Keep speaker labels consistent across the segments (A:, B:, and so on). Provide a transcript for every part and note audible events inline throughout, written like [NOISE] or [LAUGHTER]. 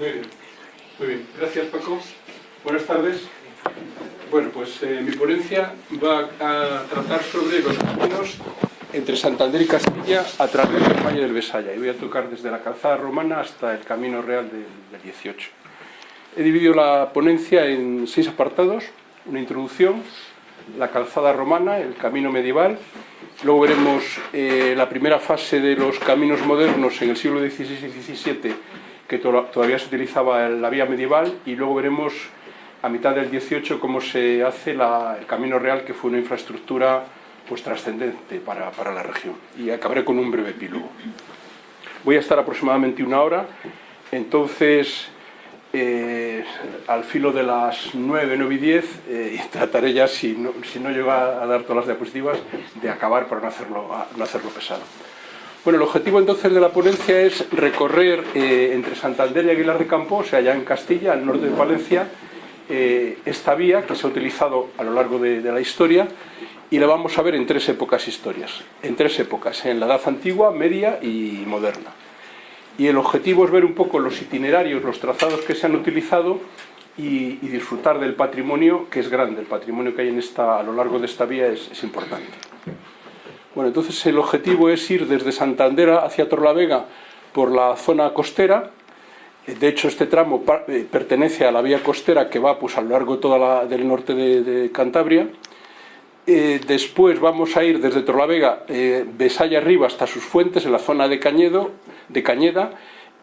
A: Muy bien, muy bien. Gracias Paco. Buenas tardes. Bueno, pues eh, mi ponencia va a tratar sobre los caminos entre Santander y Castilla a través del Valle del Besaya y voy a tocar desde la calzada romana hasta el Camino Real del, del 18. He dividido la ponencia en seis apartados, una introducción, la calzada romana, el camino medieval, luego veremos eh, la primera fase de los caminos modernos en el siglo XVI y XVII que to todavía se utilizaba la vía medieval y luego veremos a mitad del 18 cómo se hace el camino real que fue una infraestructura pues trascendente para, para la región y acabaré con un breve epílogo. Voy a estar aproximadamente una hora, entonces eh, al filo de las 9, 9 y 10 eh, [LAUGHS] trataré ya, si no, si no llego a, dar todas las diapositivas, de acabar para no hacerlo, no hacerlo pesado. Bueno, el objetivo entonces de la ponencia es recorrer eh, entre Santander y Aguilar de Campo, o sea, allá en Castilla, al norte de Valencia, eh, esta vía que se ha utilizado a lo largo de, la historia y la vamos a ver en tres épocas historias, en tres épocas, en la Edad Antigua, Media y Moderna y el objetivo es ver un poco los itinerarios, los trazados que se han utilizado y, y, disfrutar del patrimonio que es grande, el patrimonio que hay en esta, a lo largo de esta vía es, es importante. Bueno, entonces el objetivo es ir desde Santander hacia Torlavega por la zona costera, de hecho este tramo eh, pertenece a la vía costera que va pues, a lo largo toda la, del norte de, de Cantabria, eh, después vamos a ir desde Torlavega, eh, Besaya arriba hasta sus fuentes, en la zona de, Cañedo, de Cañeda,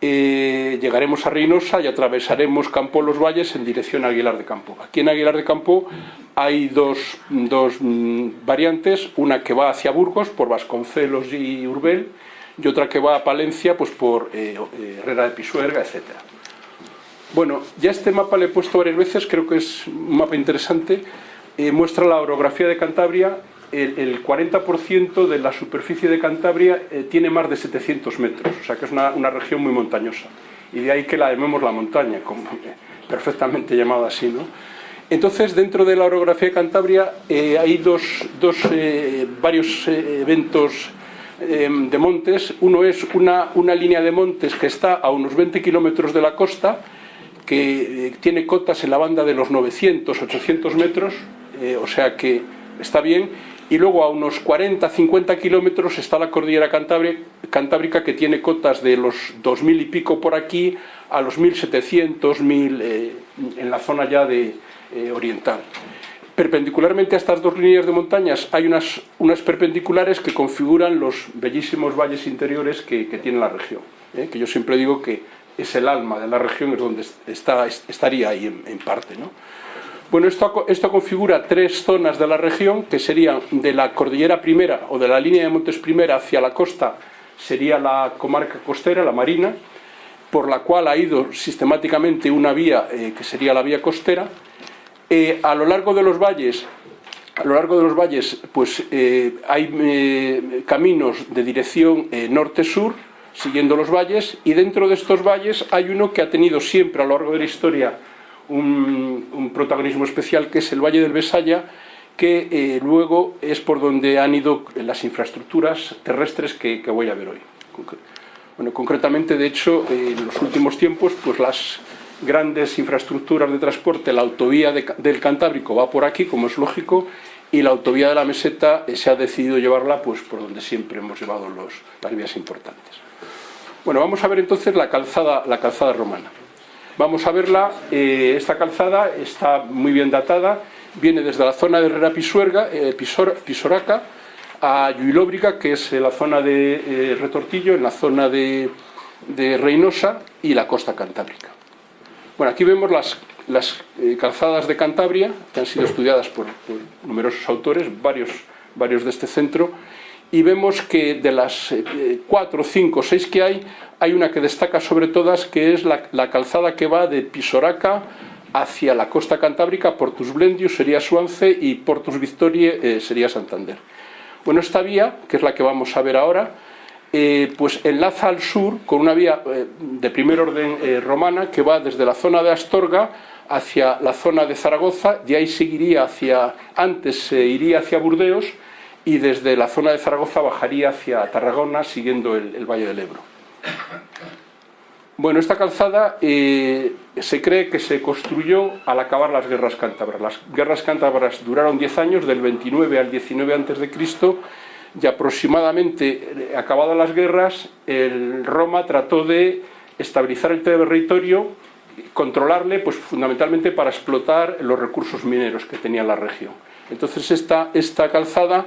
A: eh, llegaremos a Reynosa y atravesaremos Campo Los Valles en dirección a Aguilar de Campo. Aquí en Aguilar de Campo hay dos, dos mm, variantes, una que va hacia Burgos por Vasconcelos y Urbel y otra que va a Palencia pues por eh, eh, Herrera de Pisuerga, etc. Bueno, ya este mapa le he puesto varias veces, creo que es un mapa interesante, eh, muestra la orografía de Cantabria el, el 40% de la superficie de Cantabria eh, tiene más de 700 metros, o sea que es una, una, región muy montañosa. Y de ahí que la llamemos la montaña, como, eh, perfectamente llamada así. ¿no? Entonces, dentro de la orografía de Cantabria eh, hay dos, dos varios eventos de montes. Uno es una, una línea de montes que está a unos 20 kilómetros de la costa, que tiene cotas en la banda de los 900, 800 metros, o sea que está bien y luego a unos 40-50 kilómetros está la cordillera cantábrica que tiene cotas de los 2.000 y pico por aquí a los 1.700, 1.000 eh, en la zona ya de, eh, oriental. Perpendicularmente a estas dos líneas de montañas hay unas, unas perpendiculares que configuran los bellísimos valles interiores que, tiene la región, eh, que yo siempre digo que es el alma de la región, es donde está, estaría ahí en, en parte. ¿no? Bueno, esto, esto, configura tres zonas de la región, que serían de la cordillera primera o de la línea de montes primera hacia la costa, sería la comarca costera, la marina, por la cual ha ido sistemáticamente una vía eh, que sería la vía costera. Eh, a lo largo de los valles, a lo largo de los valles, pues eh, hay caminos de dirección norte-sur, siguiendo los valles, y dentro de estos valles hay uno que ha tenido siempre a lo largo de la historia un, protagonismo especial que es el Valle del Besaya, que eh, luego es por donde han ido las infraestructuras terrestres que, que voy a ver hoy. Bueno, concretamente, de hecho, eh, en los últimos tiempos, pues las grandes infraestructuras de transporte, la autovía de, del Cantábrico va por aquí, como es lógico, y la autovía de la meseta eh, se ha decidido llevarla pues, por donde siempre hemos llevado los, las vías importantes. Bueno, vamos a ver entonces la calzada, la calzada romana. Vamos a verla, eh, esta calzada está muy bien datada, viene desde la zona de Herrera Pisuerga, eh, Pisor, Pisoraca, a Lluilóbriga, que es la zona de eh, Retortillo, en la zona de, de, Reynosa y la costa cantábrica. Bueno, aquí vemos las, las eh, calzadas de Cantabria, que han sido estudiadas por, por numerosos autores, varios, varios de este centro, y vemos que de las eh, cuatro, cinco, seis que hay, hay una que destaca sobre todas, que es la, calzada que va de Pisoraca hacia la costa cantábrica, Portus Blendius sería Suance y Portus Victorie eh, sería Santander. Bueno, esta vía, que es la que vamos a ver ahora, eh, pues enlaza al sur con una vía de primer orden romana que va desde la zona de Astorga hacia la zona de Zaragoza, y ahí seguiría hacia, antes se iría hacia Burdeos, y desde la zona de Zaragoza bajaría hacia Tarragona siguiendo el, Valle del Ebro. Bueno, esta calzada eh, se cree que se construyó al acabar las guerras cántabras. Las guerras cántabras duraron 10 años, del 29 al 19 a.C., y aproximadamente, eh, acabadas las guerras, el Roma trató de estabilizar el territorio, controlarle, pues fundamentalmente para explotar los recursos mineros que tenía la región. Entonces esta, esta calzada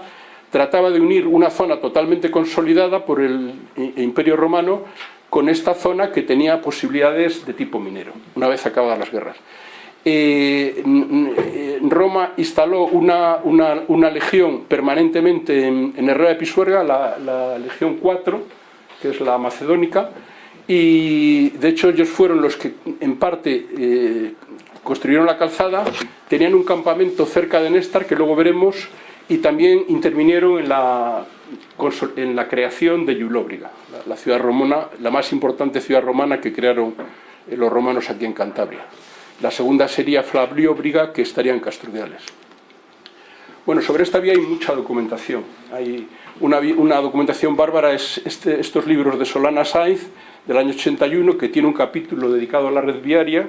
A: trataba de unir una zona totalmente consolidada por el Imperio Romano con esta zona que tenía posibilidades de tipo minero, una vez acabadas las guerras. Eh, Roma instaló una, una, legión permanentemente en, Herrera de Pisuerga, la, Legión 4, que es la macedónica, y de hecho ellos fueron los que en parte eh, construyeron la calzada, tenían un campamento cerca de Néstar, que luego veremos, y también intervinieron en la creación de Yulóbriga, la ciudad romana, la más importante ciudad romana que crearon eh, los romanos aquí en Cantabria. La segunda sería Flavióbriga, que estaría en Castrudiales. Bueno, sobre esta vía hay mucha documentación. Hay una, documentación bárbara, es este, estos libros de Solana Sainz, del año 81, que tiene un capítulo dedicado a la red viaria.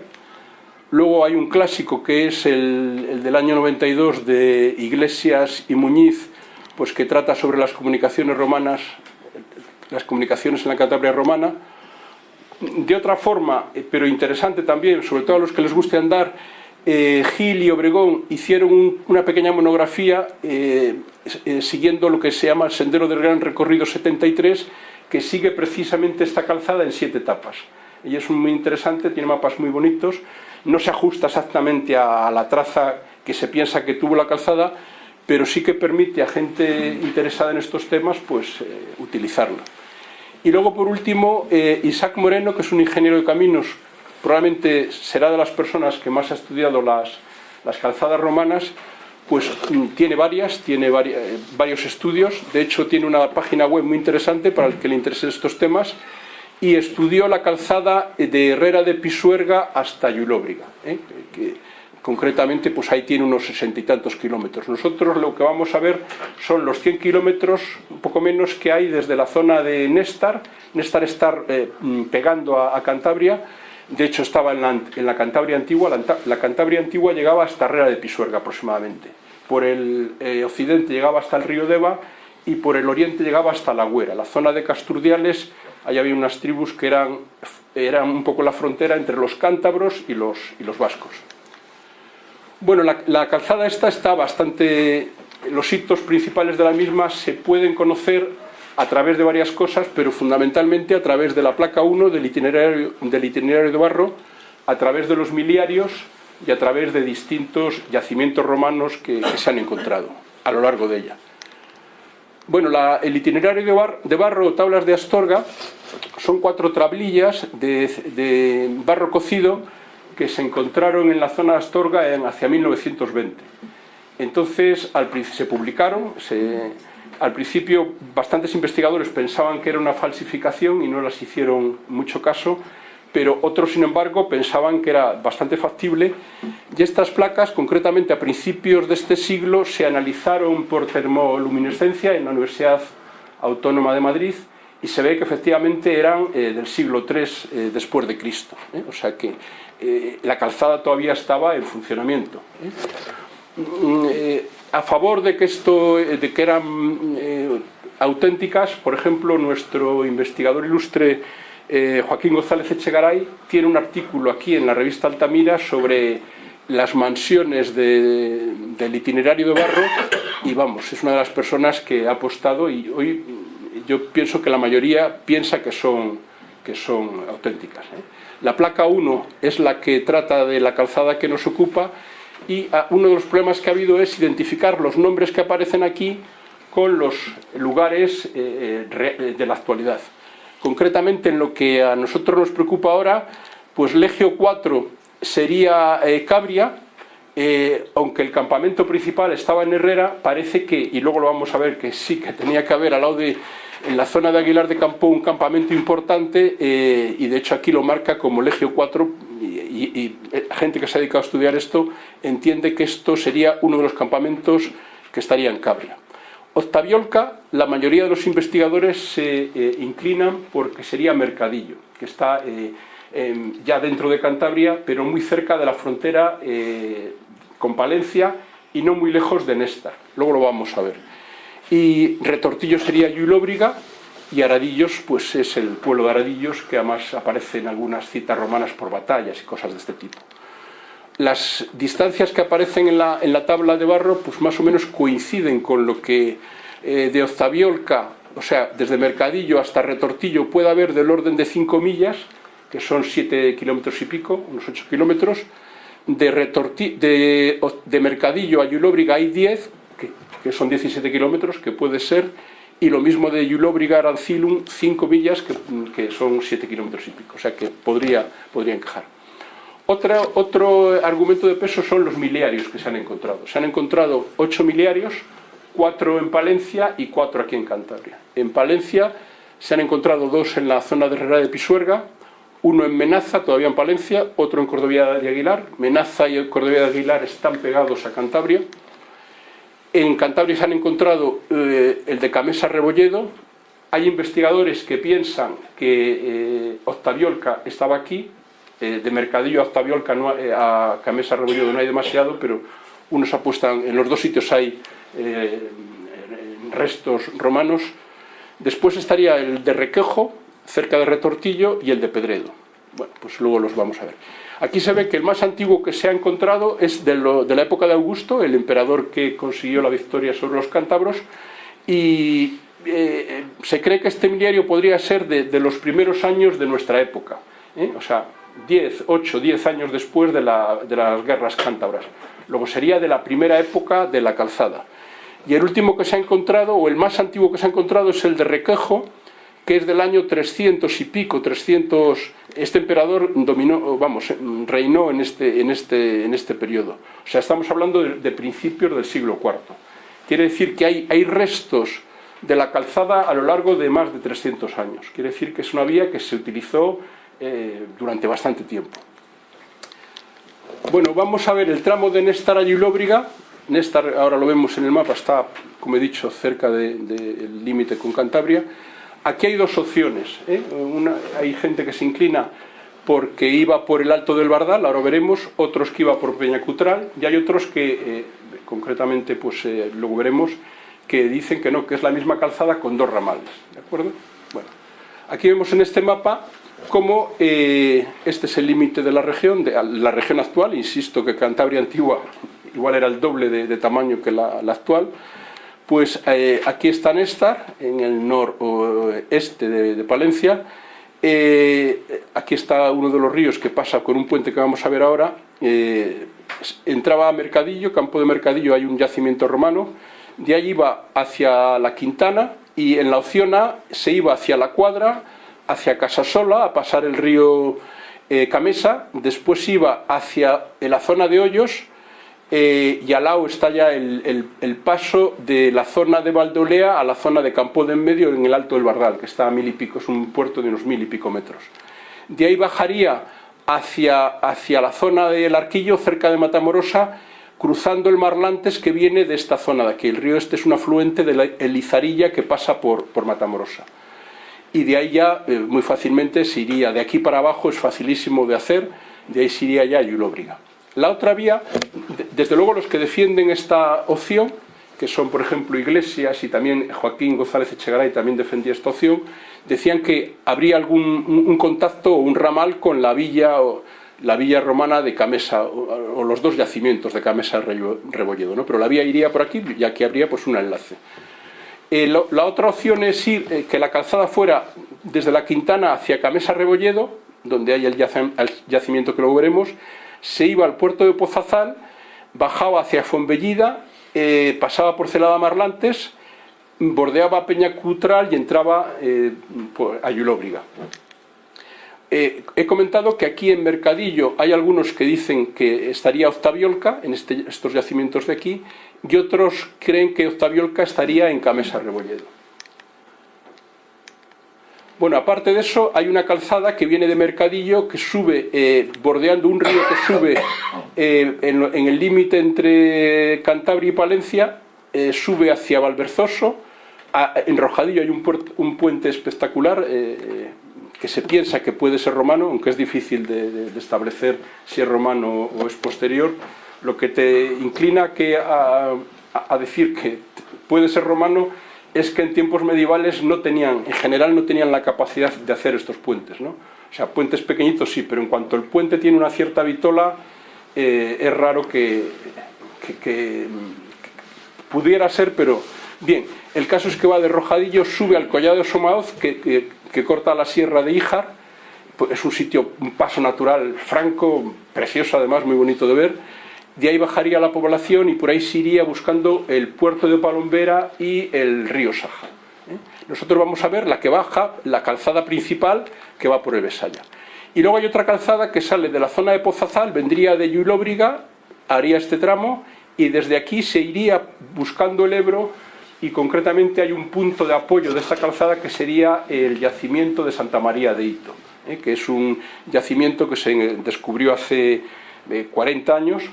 A: Luego hay un clásico que es el, el del año 92 de Iglesias y Muñiz, pues que trata sobre las comunicaciones romanas, las comunicaciones en la Cantabria romana. De otra forma, eh, pero interesante también, sobre todo a los que les guste andar, eh, Gil y Obregón hicieron una pequeña monografía eh, siguiendo lo que se llama el Sendero del Gran Recorrido 73, que sigue precisamente esta calzada en siete etapas. Y es muy interesante, tiene mapas muy bonitos, no se ajusta exactamente a la traza que se piensa que tuvo la calzada, pero sí que permite a gente interesada en estos temas pues, eh, utilizarlo. Y luego, por último, eh, Isaac Moreno, que es un ingeniero de caminos, probablemente será de las personas que más ha estudiado las, las calzadas romanas, pues mm, tiene varias, tiene eh, varios estudios, de hecho tiene una página web muy interesante para el que le interesen estos temas, y estudió la calzada de Herrera de Pisuerga hasta Yulóbriga, concretamente pues ahí tiene unos sesenta y tantos kilómetros. Nosotros lo que vamos a ver son los 100 kilómetros, un poco menos que hay desde la zona de Néstar, Néstar está eh, mm, pegando a, Cantabria, de hecho estaba en la, Cantabria antigua, la, Cantabria antigua llegaba hasta Herrera de Pisuerga aproximadamente, por el eh, occidente llegaba hasta el río Deva y por el oriente llegaba hasta la Güera, la zona de Casturdiales, ahí había unas tribus que eran, eran un poco la frontera entre los cántabros y los, y los vascos. Bueno, la, calzada esta está bastante... Los hitos principales de la misma se pueden conocer a través de varias cosas, pero fundamentalmente a través de la placa 1 del itinerario, del itinerario de barro, a través de los miliarios y a través de distintos yacimientos romanos que, se han encontrado a lo largo de ella. Bueno, el itinerario de, barro, tablas de Astorga, son cuatro tablillas de, de barro cocido que se encontraron en la zona de Astorga en, hacia 1920. Entonces al, se publicaron, al principio bastantes investigadores pensaban que era una falsificación y no las hicieron mucho caso, pero otros sin embargo pensaban que era bastante factible y estas placas concretamente a principios de este siglo se analizaron por termoluminescencia en la Universidad Autónoma de Madrid y se ve que efectivamente eran eh, del siglo III eh, después de Cristo. ¿eh? O sea que la calzada todavía estaba en funcionamiento. Mm, a favor de que, esto, de que eran auténticas, por ejemplo, nuestro investigador ilustre Joaquín González Echegaray tiene un artículo aquí en la revista Altamira sobre las mansiones del itinerario de Barro y vamos, es una de las personas que ha apostado y hoy yo pienso que la mayoría piensa que son, que son auténticas. ¿eh? La placa 1 es la que trata de la calzada que nos ocupa y ah, uno de los problemas que ha habido es identificar los nombres que aparecen aquí con los lugares eh, eh, de la actualidad. Concretamente en lo que a nosotros nos preocupa ahora, pues Legio 4 sería Cabria, aunque el campamento principal estaba en Herrera, parece que, y luego lo vamos a ver, que sí que tenía que haber al lado de, en la zona de Aguilar de Campo un campamento importante eh, y de hecho aquí lo marca como Legio 4 y, eh, gente que se ha dedicado a estudiar esto entiende que esto sería uno de los campamentos que estaría en Cabria. Octaviolca, la mayoría de los investigadores se eh, inclinan porque sería Mercadillo, que está eh, ya dentro de Cantabria, pero muy cerca de la frontera eh, con Palencia y no muy lejos de Néstar. Luego lo vamos a ver. Y Retortillo sería Yulóbriga y Aradillos, pues es el pueblo de Aradillos, que además aparece en algunas citas romanas por batallas y cosas de este tipo. Las distancias que aparecen en la, en la tabla de barro, pues más o menos coinciden con lo que eh, de Octaviolca, o sea, desde Mercadillo hasta Retortillo puede haber del orden de 5 millas, que son 7 kilómetros y pico, unos 8 kilómetros, de, de, Mercadillo a Yulóbriga hay 10, que, son 17 kilómetros, que puede ser, y lo mismo de Yulóbriga a Arancilum, 5 millas, que, son 7 kilómetros y pico, o sea que podría, podría encajar. Otro argumento de peso son los miliarios que se han encontrado. Se han encontrado 8 miliarios, 4 en Palencia y 4 aquí en Cantabria. En Palencia se han encontrado dos en la zona de Herrera de Pisuerga, uno en Menaza, todavía en Palencia, otro en Cordovía de Aguilar. Menaza y Cordovía de Aguilar están pegados a Cantabria. En Cantabria se han encontrado eh, el de Camesa Rebolledo. Hay investigadores que piensan que eh, Octaviolca estaba aquí. Eh, de Mercadillo a Octaviolca a Camesa no hay demasiado, pero unos apuestan, en los dos sitios hay restos romanos. Después estaría el de Requejo, cerca de Retortillo y el de Pedredo. Bueno, pues luego los vamos a ver. Aquí se ve que el más antiguo que se ha encontrado es de, la época de Augusto, el emperador que consiguió la victoria sobre los cántabros, y eh, se cree que este miliario podría ser de, los primeros años de nuestra época, ¿eh? o sea, 10, 8, 10 años después de, de las guerras cántabras. Luego sería de la primera época de la calzada. Y el último que se ha encontrado, o el más antiguo que se ha encontrado, es el de Requejo, que es del año 300 y pico, 300, este emperador dominó, vamos, reinó en este, en este, en este periodo. O sea, estamos hablando de, principios del siglo IV. Quiere decir que hay, hay restos de la calzada a lo largo de más de 300 años. Quiere decir que es una vía que se utilizó eh, durante bastante tiempo. Bueno, vamos a ver el tramo de Néstar a Yulóbriga. Néstar, ahora lo vemos en el mapa, está, como he dicho, cerca del límite con Cantabria. Aquí hay dos opciones. ¿eh? hay gente que se inclina porque iba por el Alto del Bardal, ahora veremos, otros que iba por Peñacutral, y hay otros que, eh, concretamente, pues eh, luego veremos, que dicen que no, que es la misma calzada con dos ramales. ¿De acuerdo? Bueno, aquí vemos en este mapa cómo este es el límite de la región, de la región actual, insisto que Cantabria antigua igual era el doble de, tamaño que la actual, pues eh, aquí está Néstar, en el noroeste de, Palencia. Eh, aquí está uno de los ríos que pasa con un puente que vamos a ver ahora. Eh, entraba a Mercadillo, campo de Mercadillo hay un yacimiento romano. De allí iba hacia la Quintana y en la opción A se iba hacia la Cuadra, hacia Casasola, a pasar el río Camesa. Después iba hacia la zona de Hoyos, eh, y al lado está ya el, paso de la zona de Valdolea a la zona de Campo de medio en el Alto del Bardal, que está a mil y pico, es un puerto de unos mil y pico metros. De ahí bajaría hacia, hacia la zona del Arquillo, cerca de Matamorosa, cruzando el Marlantes que viene de esta zona de aquí. El río este es un afluente de la Elizarilla que pasa por, por Matamorosa. Y de ahí ya, eh, muy fácilmente, se iría de aquí para abajo, es facilísimo de hacer, de ahí se iría ya a Yulóbriga. La otra vía, desde luego los que defienden esta opción, que son por ejemplo Iglesias y también Joaquín González Echegaray también defendía esta opción, decían que habría algún un contacto o un ramal con la villa o la villa romana de Camesa o, los dos yacimientos de Camesa Rebolledo, ¿no? pero la vía iría por aquí y aquí habría pues un enlace. Eh, la otra opción es ir, eh, que la calzada fuera desde la Quintana hacia Camesa Rebolledo, donde hay el, yacimiento que luego veremos, se iba al puerto de Pozazal, bajaba hacia Fonbellida, eh, pasaba por Celada Marlantes, bordeaba Peña Cutral y entraba eh, a Yulóbriga. He comentado que aquí en Mercadillo hay algunos que dicen que estaría Octaviolca, en este, estos yacimientos de aquí, y otros creen que Octaviolca estaría en Camesa Rebolledo. Bueno, aparte de eso, hay una calzada que viene de Mercadillo, que sube, eh, bordeando un río que sube eh, en, el límite entre Cantabria y Palencia, eh, sube hacia Valverzoso, en Rojadillo hay un, puente espectacular que se piensa que puede ser romano, aunque es difícil de, establecer si es romano o es posterior, lo que te inclina que a, decir que puede ser romano es que en tiempos medievales no tenían, en general no tenían la capacidad de hacer estos puentes, ¿no? O sea, puentes pequeñitos sí, pero en cuanto el puente tiene una cierta vitola, eh, es raro que, pudiera ser, pero bien, el caso es que va de Rojadillo, sube al Collado de Somaoz, que, corta la sierra de Híjar, pues es un sitio, un paso natural franco, precioso además, muy bonito de ver, de ahí bajaría la población y por ahí se iría buscando el puerto de Palombera y el río Saja. ¿eh? Nosotros vamos a ver la que baja, la calzada principal que va por el Besaya. Y luego hay otra calzada que sale de la zona de Pozazal, vendría de Yulóbriga, haría este tramo y desde aquí se iría buscando el Ebro y concretamente hay un punto de apoyo de esta calzada que sería el yacimiento de Santa María de Hito, ¿eh? que es un yacimiento que se descubrió hace 40 eh, años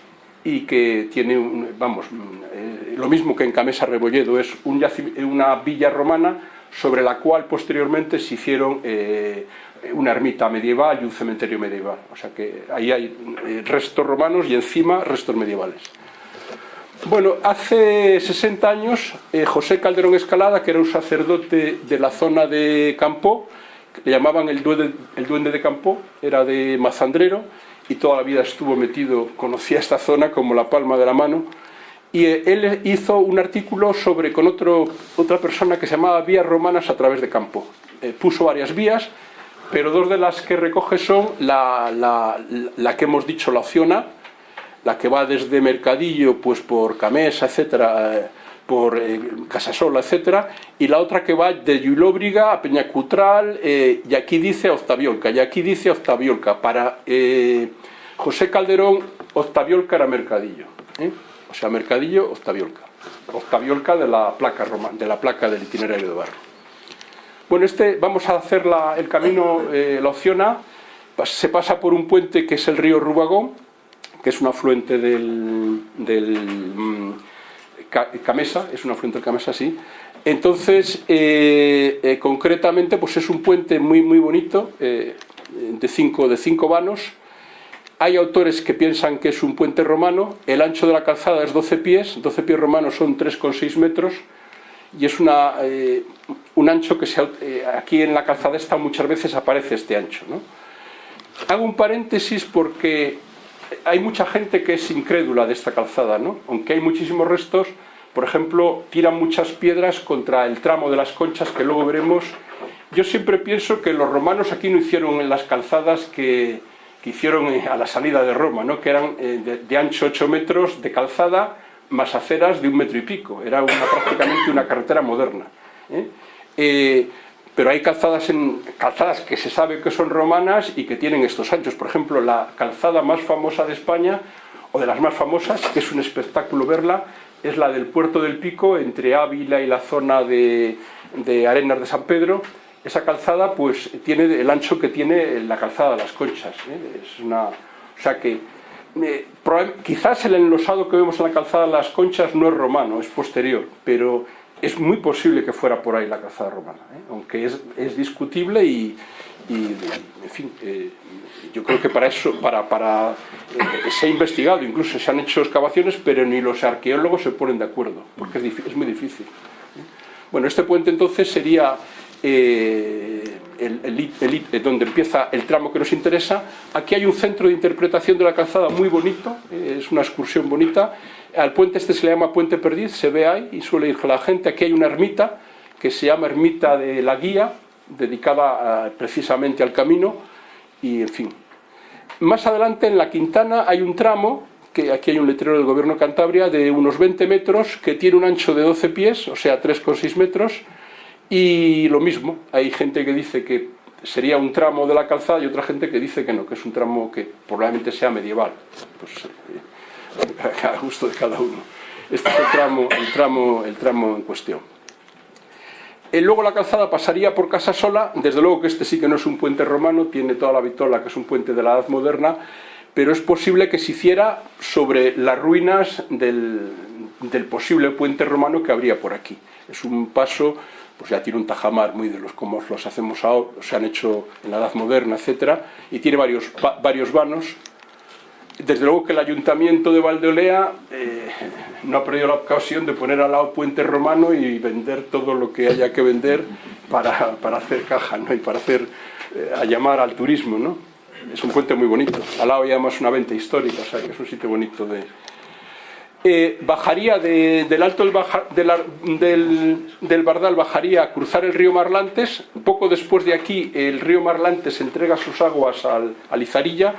A: y que tiene, vamos, eh, lo mismo que en Camesa Rebolledo, es una villa romana sobre la cual posteriormente se hicieron una ermita medieval y un cementerio medieval. O sea que ahí hay restos romanos y encima restos medievales. Bueno, hace 60 años eh, José Calderón Escalada, que era un sacerdote de la zona de Campó, le llamaban el duende, el duende de Campó, era de Mazandrero y toda la vida estuvo metido, conocía esta zona como la palma de la mano y eh, él hizo un artículo sobre con otro, otra persona que se llamaba Vías Romanas a través de Campo. Eh, puso varias vías, pero dos de las que recoge son la, la, la que hemos dicho, la opción A, la que va desde Mercadillo, pues por Camesa, etcétera, eh, por eh, Casasola, etcétera, y la otra que va de Yulóbriga a Peñacutral, eh, y aquí dice Octaviolca, y aquí dice Octaviolca. Para José Calderón, Octaviolca era Mercadillo, o sea, Mercadillo, Octaviolca. Octaviolca de la placa romana, de la placa del itinerario de barro. Bueno, este, vamos a hacer el camino, la opción A, se pasa por un puente que es el río Rubagón, que es un afluente del, mm, Camesa, es un afluente del Camesa, sí. Entonces, eh, eh, concretamente, pues es un puente muy, muy bonito, eh, de, cinco, de cinco vanos. Hay autores que piensan que es un puente romano, el ancho de la calzada es 12 pies, 12 pies romanos son 3,6 metros, y es una, un ancho que se, aquí en la calzada esta muchas veces aparece este ancho. ¿no? Hago un paréntesis porque hay mucha gente que es incrédula de esta calzada, ¿no? aunque hay muchísimos restos, por ejemplo, tiran muchas piedras contra el tramo de las conchas que luego veremos. Yo siempre pienso que los romanos aquí no hicieron las calzadas que, hicieron eh, a la salida de Roma, ¿no? que eran eh, de, ancho 8 metros de calzada más aceras de un metro y pico, era prácticamente una carretera moderna. ¿eh? pero hay calzadas, en, calzadas que se sabe que son romanas y que tienen estos anchos. Por ejemplo, la calzada más famosa de España, o de las más famosas, que es un espectáculo verla, es la del Puerto del Pico, entre Ávila y la zona de, Arenas de San Pedro. Esa calzada pues tiene el ancho que tiene la calzada de las Conchas. ¿eh? Es una, o sea que eh, quizás el enlosado que vemos en la calzada de las Conchas no es romano, es posterior, pero es muy posible que fuera por ahí la calzada romana, ¿eh? aunque es, discutible y, en fin, yo creo que para eso, para, se ha investigado, incluso se han hecho excavaciones, pero ni los arqueólogos se ponen de acuerdo, porque es, muy difícil. Bueno, este puente entonces sería donde empieza el tramo que nos interesa. Aquí hay un centro de interpretación de la calzada muy bonito, es una excursión bonita, al puente este se le llama Puente Perdiz, se ve ahí y suele ir la gente. Aquí hay una ermita que se llama Ermita de la Guía, dedicada precisamente al camino y en fin. Más adelante en la Quintana hay un tramo, que aquí hay un letrero del gobierno de Cantabria, de unos 20 metros, que tiene un ancho de 12 pies, o sea 3,6 metros, y lo mismo, hay gente que dice que sería un tramo de la calzada y otra gente que dice que no, que es un tramo que probablemente sea medieval. Pues, eh, [LAUGHS] a gusto de cada uno. Este es el tramo, el tramo, el tramo en cuestión. Y luego la calzada pasaría por Casa Sola, desde luego que este sí que no es un puente romano, tiene toda la vitola que es un puente de la edad moderna, pero es posible que se hiciera sobre las ruinas del, del posible puente romano que habría por aquí. Es un paso, pues ya tiene un tajamar muy de los como los hacemos ahora, se han hecho en la Edad Moderna, etcétera, y tiene varios, varios vanos. Desde luego que el Ayuntamiento de Valdeolea eh, no ha perdido la ocasión de poner al lado puente romano y vender todo lo que haya que vender para, para hacer caja ¿no? y para hacer, eh, a llamar al turismo. ¿no? Es un puente muy bonito. Al lado hay además una venta histórica, o sea es un sitio bonito de, eh, bajaría del alto del, del, Bardal, bajaría a cruzar el río Marlantes. Poco después de aquí, el río Marlantes entrega sus aguas al, a Lizarilla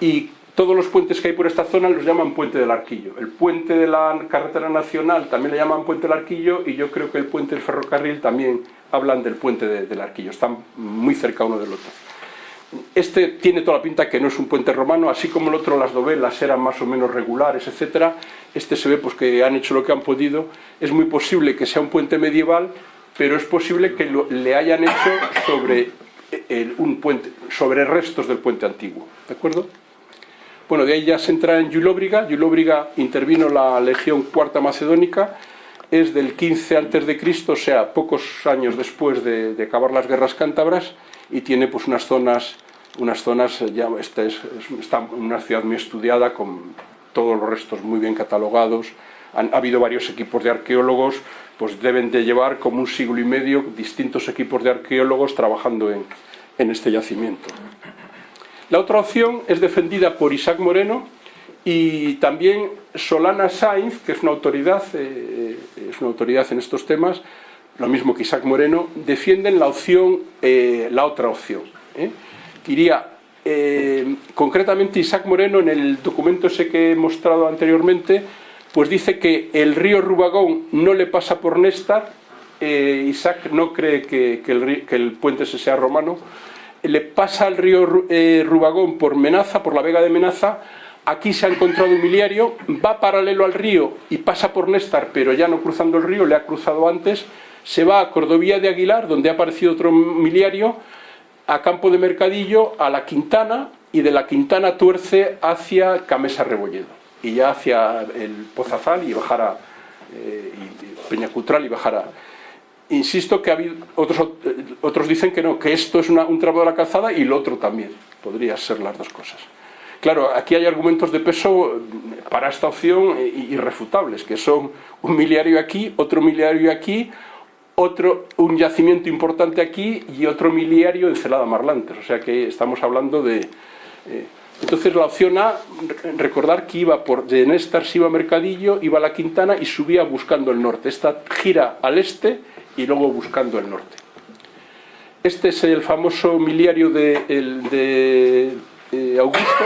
A: y todos los puentes que hay por esta zona los llaman Puente del Arquillo. El puente de la carretera nacional también le llaman Puente del Arquillo y yo creo que el puente del ferrocarril también hablan del Puente del Arquillo. Están muy cerca uno del otro. Este tiene toda la pinta que no es un puente romano, así como el otro, las dovelas eran más o menos regulares, etcétera. Este se ve pues, que han hecho lo que han podido. Es muy posible que sea un puente medieval, pero es posible que le hayan hecho sobre, eh, un puente, sobre restos del puente antiguo. ¿De acuerdo? Bueno, de ahí ya se entra en Yulóbriga. Yulóbriga intervino la Legión Cuarta Macedónica, es del 15 a.C., o sea, pocos años después de, de acabar las guerras cántabras, y tiene pues unas zonas, unas zonas eh, ya esta es, está una ciudad muy estudiada con todos los restos muy bien catalogados, Han, ha habido varios equipos de arqueólogos, pues deben de llevar como un siglo y medio distintos equipos de arqueólogos trabajando en, en este yacimiento. La otra opción es defendida por Isaac Moreno y también Solana Sainz, que es una autoridad, eh, es una autoridad en estos temas, lo mismo que Isaac Moreno, defienden la opción, eh, la otra opción. ¿eh? Diría, eh, concretamente Isaac Moreno, en el documento ese que he mostrado anteriormente, pues dice que el río Rubagón no le pasa por Néstar, Isaac no cree que, el, puente sea romano, le pasa al río Rubagón por Menaza, por la vega de Menaza, aquí se ha encontrado un miliario, va paralelo al río y pasa por Néstar, pero ya no cruzando el río, le ha cruzado antes, se va a Cordovía de Aguilar, donde ha aparecido otro miliario, a Campo de Mercadillo, a la Quintana, y de la Quintana tuerce hacia Camesa Rebolledo, y ya hacia el Pozazal y bajar eh, y Peñacutral y bajar Insisto que ha otros, otros dicen que no, que esto es una, un tramo de la calzada y lo otro también, podría ser las dos cosas. Claro, aquí hay argumentos de peso para esta opción irrefutables, que son un miliario aquí, otro miliario aquí, otro, un yacimiento importante aquí y otro miliario en Celada Marlantes, o sea que estamos hablando de... Eh, entonces la opción A, recordar que iba por, de Néstar se iba a Mercadillo, iba a la Quintana y subía buscando el norte. Esta gira al este y luego buscando el norte. Este es el famoso miliario de eh, Augusto,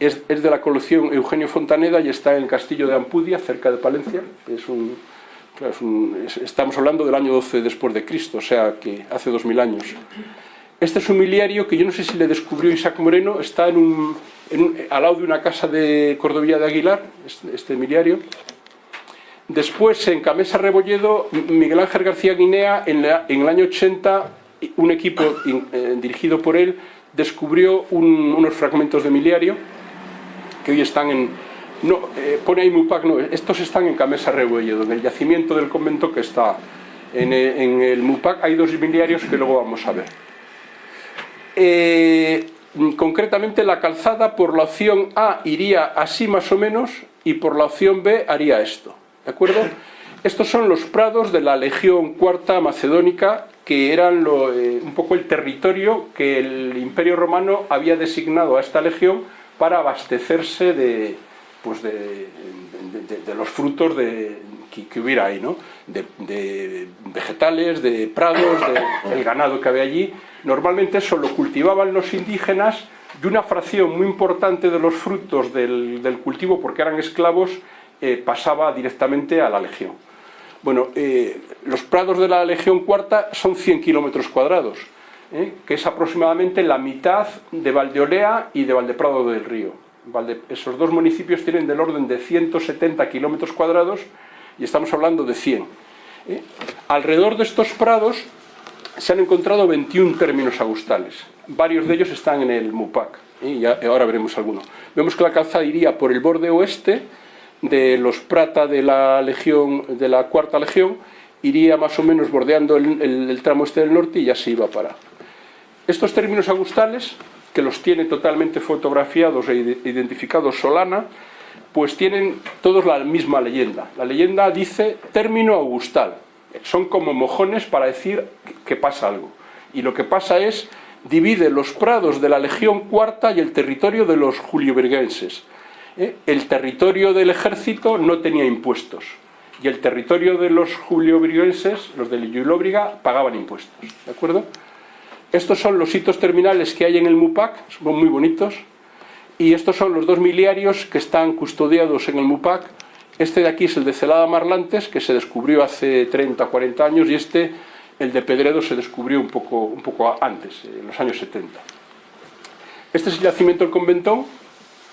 A: es, es, de la colección Eugenio Fontaneda y está en el castillo de Ampudia, cerca de Palencia. Es un, estamos hablando del año 12 después de Cristo, o sea que hace 2000 años. Este es un miliario que yo no sé si le descubrió Isaac Moreno, está en un, al lado de una casa de Cordovilla de Aguilar, este, este miliario. Después, en Camesa Rebolledo, Miguel Ángel García Guinea, en, el año 80, un equipo eh, dirigido por él descubrió unos fragmentos de miliario que hoy están en, no, eh, pone ahí Mupac, no, estos están en Camesa Rebolledo, en el yacimiento del convento que está en el, eh, el Mupac, hay dos miliarios que luego vamos a ver. Eh, concretamente la calzada por la opción A iría así más o menos y por la opción B haría esto, ¿de acuerdo? Estos son los prados de la Legión Cuarta Macedónica que eran un poco el territorio que el Imperio Romano había designado a esta legión para abastecerse de, pues de, los frutos de, que, hubiera ahí, ¿no? de, vegetales, de prados, del [COUGHS] ganado que había allí. Normalmente eso lo cultivaban los indígenas y una fracción muy importante de los frutos del, cultivo, porque eran esclavos, eh, pasaba directamente a la legión. Bueno, eh, los prados de la Legión Cuarta son 100 kilómetros cuadrados, ¿eh? que es aproximadamente la mitad de Valdeolea y de Valdeprado del Río esos dos municipios tienen del orden de 170 kilómetros cuadrados y estamos hablando de 100. ¿eh? Alrededor de estos prados se han encontrado 21 términos agustales. Varios de ellos están en el MUPAC, ¿eh? y ahora veremos alguno. Vemos que la calzada iría por el borde oeste, de los Prata de la legión de la cuarta legión iría más o menos bordeando el, tramo este del norte y ya se iba para. Estos términos augustales, que los tiene totalmente fotografiados e identificados Solana, pues tienen todos la misma leyenda. La leyenda dice término augustal. Son como mojones para decir que pasa algo. Y lo que pasa es, divide los prados de la legión cuarta y el territorio de los juliobergenses. ¿Eh? El territorio del ejército no tenía impuestos y el territorio de los juliobrigenses, los de Lillobriga, pagaban impuestos. ¿De acuerdo? Estos son los hitos terminales que hay en el MUPAC, son muy bonitos, y estos son los dos miliarios que están custodiados en el MUPAC. Este de aquí es el de Celada Marlantes, que se descubrió hace 30 o 40 años, y este, el de Pedredo, se descubrió un poco, antes, en los años 70. Este es el yacimiento del conventón,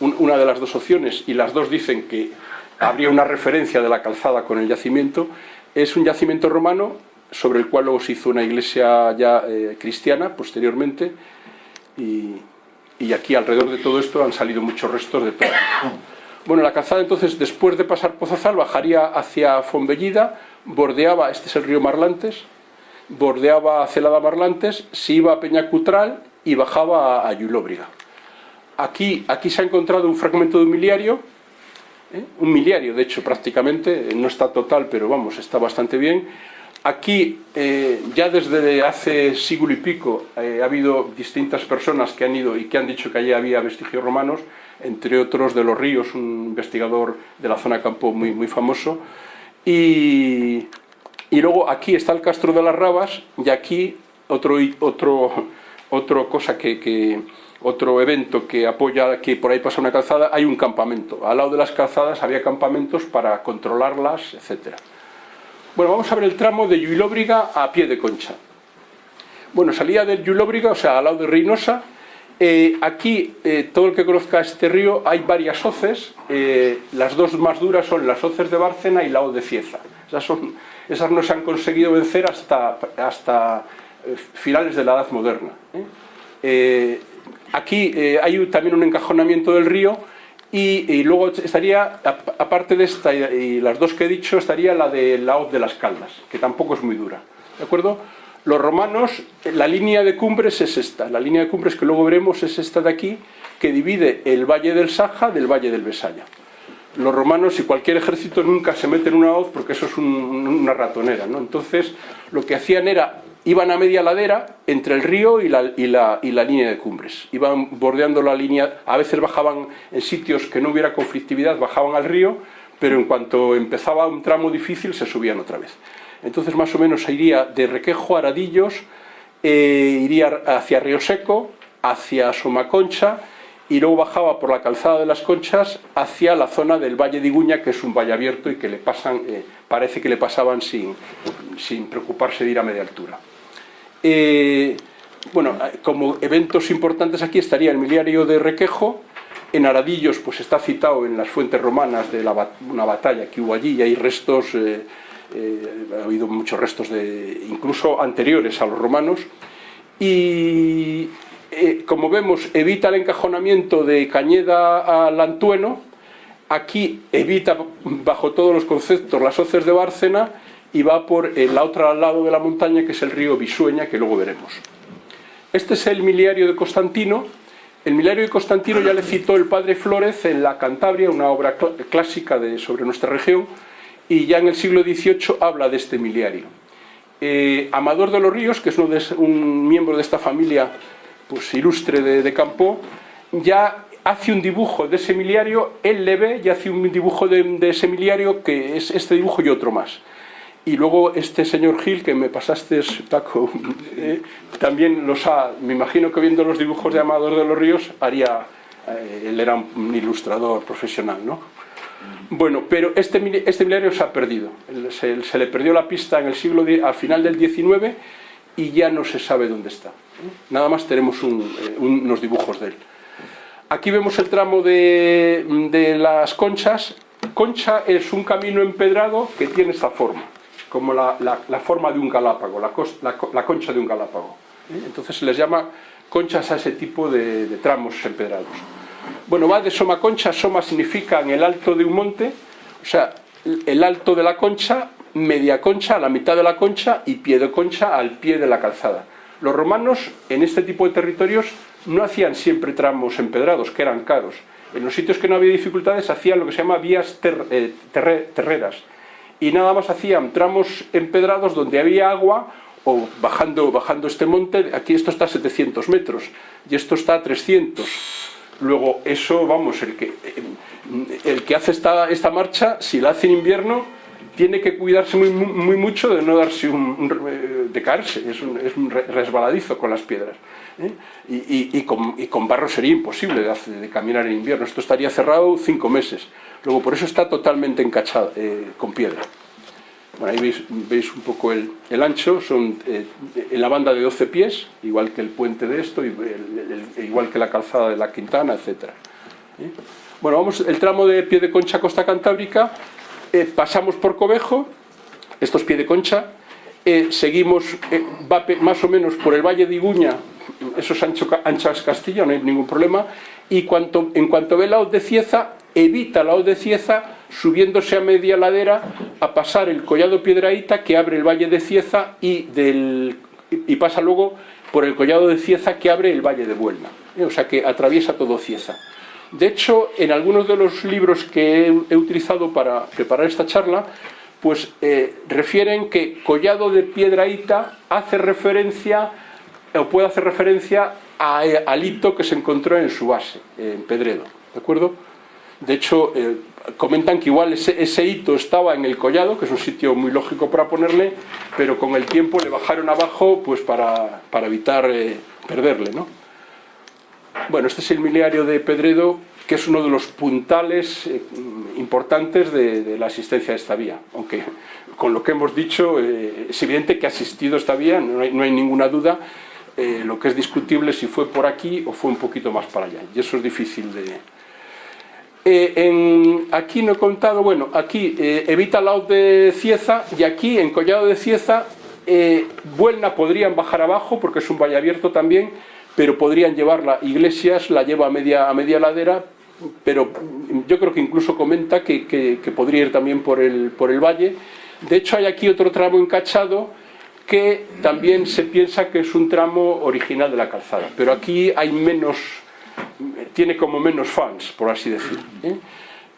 A: una de las dos opciones, y las dos dicen que habría una referencia de la calzada con el yacimiento. Es un yacimiento romano sobre el cual luego se hizo una iglesia ya eh, cristiana posteriormente y, aquí alrededor de todo esto han salido muchos restos de todo. Bueno, la calzada entonces después de pasar Pozazal bajaría hacia Fonbellida, bordeaba, este es el río Marlantes, bordeaba Celada Marlantes, se iba a Peñacutral y bajaba a Yulóbriga. Aquí, aquí se ha encontrado un fragmento de un miliario ¿eh? un miliario de hecho prácticamente, no está total pero vamos, está bastante bien. Aquí eh, ya desde hace siglo y pico eh, ha habido distintas personas que han ido y que han dicho que allí había vestigios romanos, entre otros de los ríos, un investigador de la zona campo muy, muy famoso. Y, y luego aquí está el Castro de las Rabas y aquí otro, otro, otro cosa que, que otro evento que apoya que por ahí pasa una calzada, hay un campamento. Al lado de las calzadas había campamentos para controlarlas, etc. Bueno, vamos a ver el tramo de Lluilóbriga a pie de concha. Bueno, salía del Lluilóbriga, o sea, al lado de Reynosa. Eh, aquí, eh, todo el que conozca este río, hay varias hoces. Eh, las dos más duras son las hoces de Bárcena y la hoz de Cieza. Esas, esas no se han conseguido vencer hasta, hasta finales de la Edad Moderna. Aquí hay también un encajonamiento del río y, luego estaría, aparte de esta y, las dos que he dicho, estaría la de la hoz de las Caldas, que tampoco es muy dura. ¿De acuerdo? Los romanos, la línea de cumbres es esta, la línea de cumbres que luego veremos es esta de aquí, que divide el valle del Saja del valle del Besaya. Los romanos y cualquier ejército nunca se mete en una hoz porque eso es una ratonera, ¿no? Entonces, lo que hacían era iban a media ladera entre el río y la, línea de cumbres. Iban bordeando la línea, a veces bajaban en sitios que no hubiera conflictividad, bajaban al río, pero en cuanto empezaba un tramo difícil se subían otra vez. Entonces más o menos iría de Requejo a Aradillos, eh, iría hacia Río Seco, hacia Somaconcha, y luego bajaba por la calzada de las Conchas hacia la zona del Valle de Iguña, que es un valle abierto y que le pasan, eh, parece que le pasaban sin preocuparse de ir a media altura. Eh, bueno, como eventos importantes aquí estaría el miliario de Requejo, en Aradillos pues está citado en las fuentes romanas de una batalla que hubo allí y hay restos, eh, eh, ha habido muchos restos de, incluso anteriores a los romanos. Y como vemos evita el encajonamiento de Cañeda a Lantueno, aquí evita bajo todos los conceptos las hoces de Bárcena y va por el otro lado de la montaña que es el río Bisueña que luego veremos. Este es el miliario de Constantino. El miliario de Constantino ya le citó el padre Flórez en la Cantabria, una obra clásica de, sobre nuestra región, y ya en el siglo XVIII habla de este miliario. Eh, Amador de los Ríos, que es un miembro de esta familia pues, ilustre de, de Campo, ya hace un dibujo de ese miliario, él le ve y hace un dibujo de, de ese miliario que es este dibujo y otro más. Y luego este señor Gil, que me pasaste, Paco, eh, también los ha, me imagino que viendo los dibujos de Amador de los Ríos, haría, eh, él era un ilustrador profesional, ¿no? Bueno, pero este, este miliario se ha perdido, se, le perdió la pista en el siglo, al final del XIX y ya no se sabe dónde está. Nada más tenemos eh, unos dibujos de él. Aquí vemos el tramo de, de las conchas. Concha es un camino empedrado que tiene esta forma como la, forma de un galápago, la, concha de un galápago. ¿eh? Entonces se les llama conchas a ese tipo de, tramos empedrados. Bueno, va de Soma Concha, Soma significa en el alto de un monte, O sea, el alto de la concha, media concha a la mitad de la concha y pie de concha al pie de la calzada. Los romanos en este tipo de territorios no hacían siempre tramos empedrados, que eran caros. En los sitios que no había dificultades hacían lo que se llama vías eh, terreras y nada más hacían tramos empedrados donde había agua o bajando, bajando este monte, aquí esto está a 700 metros y esto está a 300. Luego eso, vamos, el que, el que hace esta, esta marcha, si la hace en invierno, tiene que cuidarse muy, muy mucho de no darse un, de caerse, es un, es un resbaladizo con las piedras. ¿eh? Y, y, con, y, con, barro sería imposible de, de, caminar en invierno, esto estaría cerrado cinco meses. Luego por eso está totalmente encachado eh, con piedra. Bueno, ahí veis, veis un poco el, el ancho, son eh, en la banda de 12 pies, igual que el puente de esto, igual que la calzada de la Quintana, etc. ¿Eh? Bueno, vamos, el tramo de pie de concha Costa Cantábrica, eh, pasamos por Cobejo, esto es pie de concha, eh, seguimos va más o menos por el Valle de Iguña, eso es ancho, anchas Castilla, no hay ningún problema, y cuanto, en cuanto ve la hoz de Cieza, evita la hoz de Cieza subiéndose a media ladera a pasar el collado Piedraíta que abre el valle de Cieza y, del, y pasa luego por el collado de Cieza que abre el valle de Buelna. O sea que atraviesa todo Cieza. De hecho, en algunos de los libros que he, utilizado para preparar esta charla, pues eh, refieren que Collado de Piedraíta hace referencia, o puede hacer referencia a, al hito que se encontró en su base, en Pedredo. ¿De acuerdo? De hecho, eh, comentan que igual ese, hito estaba en el collado, que es un sitio muy lógico para ponerle, pero con el tiempo le bajaron abajo pues para, evitar eh, perderle. ¿no? Bueno, este es el miliario de Pedredo, que es uno de los puntales eh, importantes de, la asistencia de esta vía, aunque con lo que hemos dicho es evidente que ha asistido esta vía, no hay, ninguna duda, lo que es discutible si fue por aquí o fue un poquito más para allá, y eso es difícil de, eh, aquí no he contado, bueno, aquí eh, evita la de Cieza y aquí en Collado de Cieza, eh, Buelna podrían bajar abajo porque es un valle abierto también, pero podrían llevarla, Iglesias la lleva a media, a media ladera, pero yo creo que incluso comenta que, que, podría ir también por el, por el valle. De hecho hay aquí otro tramo encachado que también se piensa que es un tramo original de la calzada, pero aquí hay menos tiene como menos fans, por así decir. ¿eh?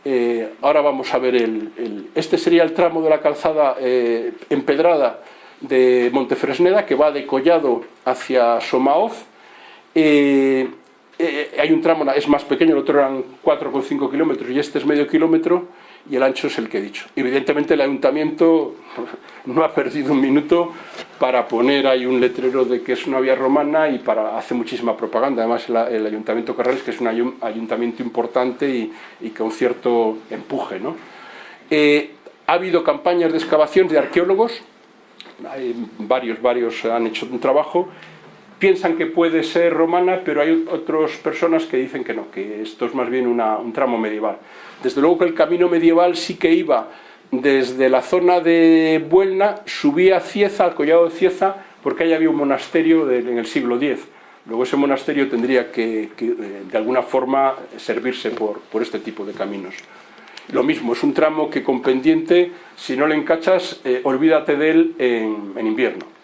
A: Eh, ahora vamos a ver, el, este sería el tramo de la calzada eh, empedrada de Montefresneda, que va de Collado hacia Somaoz. Hay un tramo, es más pequeño, el otro eran 4,5 kilómetros y este es medio kilómetro, y el ancho es el que he dicho. Evidentemente el ayuntamiento [LAUGHS] no ha perdido un minuto para poner ahí un letrero de que es una vía romana y para hacer muchísima propaganda. Además el, ayuntamiento de Carrales, que es un ayuntamiento importante y, y con cierto empuje. ¿no? Eh, ha habido campañas de excavación de arqueólogos, varios, varios han hecho un trabajo, piensan que puede ser romana, pero hay otras personas que dicen que no, que esto es más bien un tramo medieval. Desde luego que el camino medieval sí que iba desde la zona de Buelna, subía a Cieza, al collado de Cieza, porque ahí había un monasterio en el siglo X. Luego ese monasterio tendría que, eh, de alguna forma servirse por, este tipo de caminos. Lo mismo, es un tramo que con pendiente, si no le encachas, eh, olvídate de él en invierno.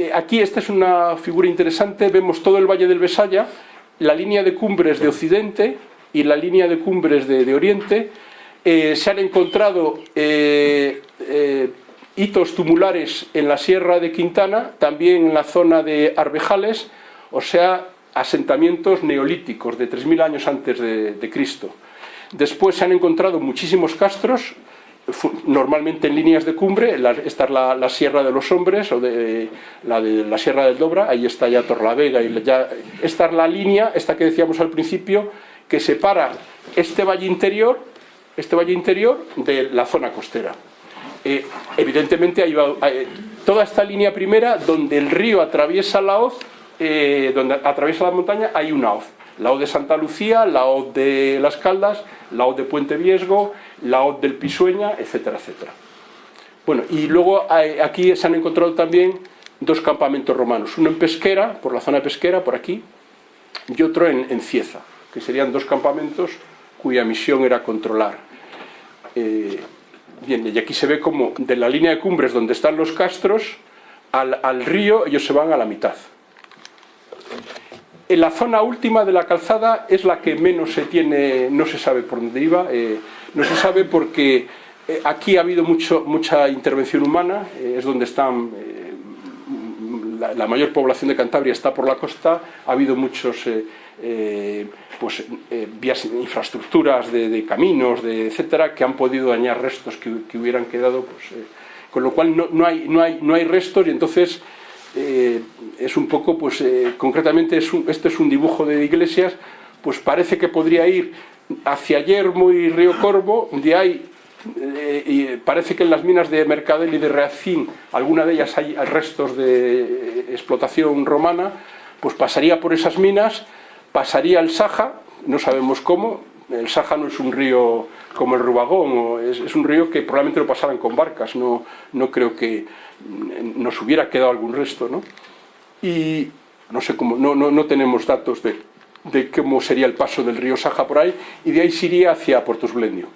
A: Eh, aquí esta es una figura interesante, vemos todo el Valle del Besaya, la línea de cumbres de Occidente y la línea de cumbres de, Oriente. Eh, se han encontrado eh, hitos tumulares en la Sierra de Quintana, también en la zona de Arbejales, o sea, asentamientos neolíticos de 3.000 años antes de Cristo. Después se han encontrado muchísimos castros, normalmente en líneas de cumbre, esta es la, Sierra de los Hombres, o de, la de la Sierra del Dobra, ahí está ya Torlavega, y ya, esta es la línea, esta que decíamos al principio, que separa este valle interior, este valle interior de la zona costera. Eh, evidentemente hay, toda esta línea primera, donde el río atraviesa la hoz, eh, donde atraviesa la montaña, hay una hoz la O de Santa Lucía, la O de Las Caldas, la O de Puente Viesgo, la O del Pisueña, etcétera, etcétera. Bueno, y luego aquí se han encontrado también dos campamentos romanos, uno en Pesquera, por la zona de Pesquera, por aquí, y otro en, Cieza, que serían dos campamentos cuya misión era controlar. Eh, bien, y aquí se ve como de la línea de cumbres donde están los castros al, al río ellos se van a la mitad. En la zona última de la calzada es la que menos se tiene, no se sabe por dónde iba, eh, no se sabe porque eh, aquí ha habido mucho, mucha intervención humana, eh, es donde están, la, mayor población de Cantabria está por la costa, ha habido muchos pues, vías, infraestructuras de, de, caminos, de, etcétera, que han podido dañar restos que, que hubieran quedado, pues, con lo cual no, no, hay, no, hay, no hay restos y entonces eh, es un poco, pues eh, concretamente es un, este es un dibujo de iglesias, pues parece que podría ir hacia Yermo y Río Corvo, donde hay, eh, y parece que en las minas de Mercadel y de Reacín, alguna de ellas hay restos de explotación romana, pues pasaría por esas minas, pasaría el Saja, no sabemos cómo, el Saja no es un río como el Rubagón, es, un río que probablemente lo pasaran con barcas, no, no creo que nos hubiera quedado algún resto, ¿no? Y no sé cómo, no, no, no tenemos datos de, de, cómo sería el paso del río Saja por ahí, y de ahí se iría hacia Puerto Esblendio.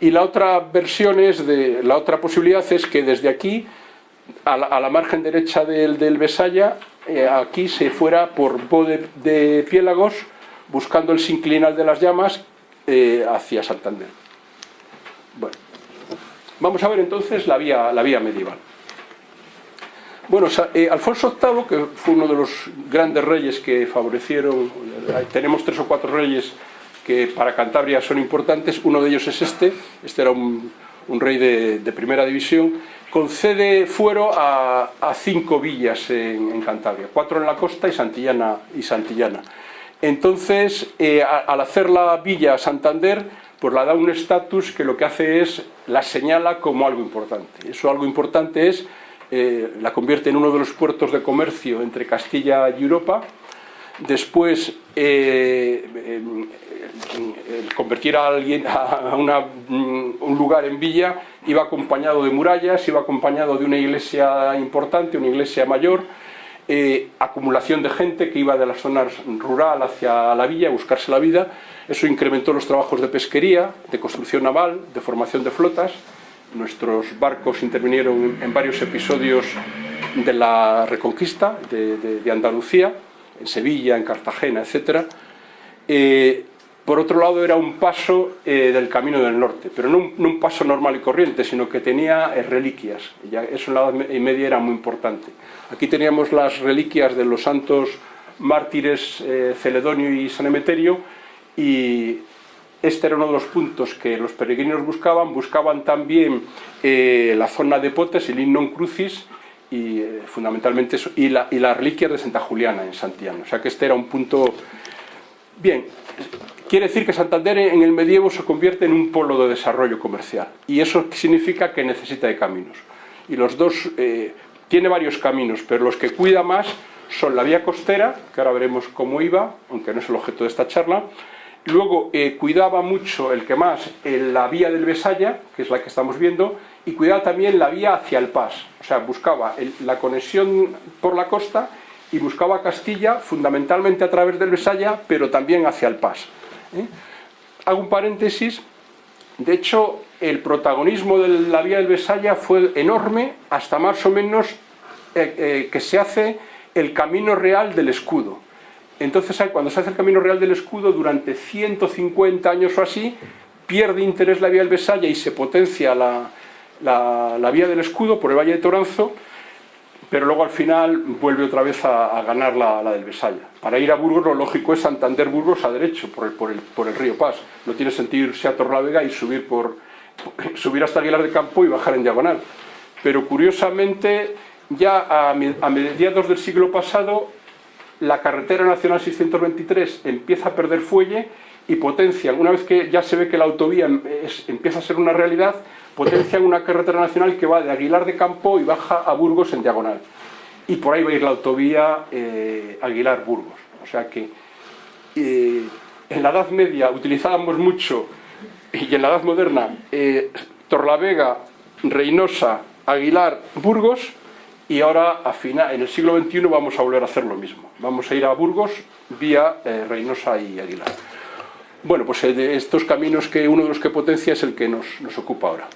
A: Y la otra versión es, de, la otra posibilidad es que desde aquí, a la, margen derecha del, del Besaya, eh, aquí se fuera por Bo de, de Piélagos, buscando el sinclinal de las llamas, eh, hacia Santander. Vamos a ver entonces la vía, medieval. Bueno, eh, Alfonso VIII, que fue uno de los grandes reyes que favorecieron, tenemos tres o cuatro reyes que para Cantabria son importantes, uno de ellos es este, este era un, rey de, primera división, concede fuero a, cinco villas en, Cantabria, cuatro en la costa y Santillana. Y Santillana. Entonces, eh, al hacer la villa Santander, pues la da un estatus que lo que hace es, la señala como algo importante. Eso algo importante es eh, la convierte en uno de los puertos de comercio entre Castilla y Europa. Después, eh, eh, convertir a, alguien, a una, mm, un lugar en villa iba acompañado de murallas, iba acompañado de una iglesia importante, una iglesia mayor, eh, acumulación de gente que iba de las zonas rural hacia la villa a buscarse la vida. Eso incrementó los trabajos de pesquería, de construcción naval, de formación de flotas, Nuestros barcos intervinieron en varios episodios de la Reconquista de, Andalucía, en Sevilla, en Cartagena, etc. Eh, por otro lado, era un paso eh, del Camino del Norte, pero no un, paso normal y corriente, sino que tenía eh, reliquias. Ya eso en la Edad Media era muy importante. Aquí teníamos las reliquias de los santos mártires Celedonio y San Emeterio, y este era uno de los puntos que los peregrinos buscaban, buscaban también eh, la zona de Potes, el Innon Crucis, y eh, fundamentalmente y, la, y las reliquias de Santa Juliana en Santiago. O sea que este era un punto... Bien, quiere decir que Santander en el medievo se convierte en un polo de desarrollo comercial, y eso significa que necesita de caminos. Y los dos, eh, tiene varios caminos, pero los que cuida más son la vía costera, que ahora veremos cómo iba, aunque no es el objeto de esta charla, Luego eh, cuidaba mucho, el que más, en la vía del Besaya, que es la que estamos viendo, y cuidaba también la vía hacia el Pas. O sea, buscaba la conexión por la costa y buscaba Castilla fundamentalmente a través del Besaya, pero también hacia el Pas. ¿eh? Hago un paréntesis. De hecho, el protagonismo de la vía del Besaya fue enorme hasta más o menos eh, eh que se hace el camino real del escudo entonces, cuando se hace el camino real del escudo, durante 150 años o así, pierde interés la vía del Besaya y se potencia la, la, vía del escudo por el Valle de Toranzo, pero luego al final vuelve otra vez a, a ganar la, la, del Besaya. Para ir a Burgos lo lógico es Santander-Burgos a derecho, por el, por, el, por el, río Paz. No tiene sentido irse a Torlavega y subir, por, [LAUGHS] subir hasta Aguilar de Campo y bajar en diagonal. Pero curiosamente, ya a, a mediados del siglo pasado, la carretera nacional 623 empieza a perder fuelle y potencian, una vez que ya se ve que la autovía es, empieza a ser una realidad, potencian una carretera nacional que va de Aguilar de Campo y baja a Burgos en diagonal. Y por ahí va a ir la autovía eh, Aguilar-Burgos. O sea que eh, en la Edad Media utilizábamos mucho, y en la Edad Moderna, eh, Torlavega, Reynosa, Aguilar, Burgos, y ahora a final, en el siglo XXI vamos a volver a hacer lo mismo. Vamos a ir a Burgos vía eh, Reynosa y Aguilar. Bueno, pues eh, de estos caminos que uno de los que potencia es el que nos, nos ocupa ahora.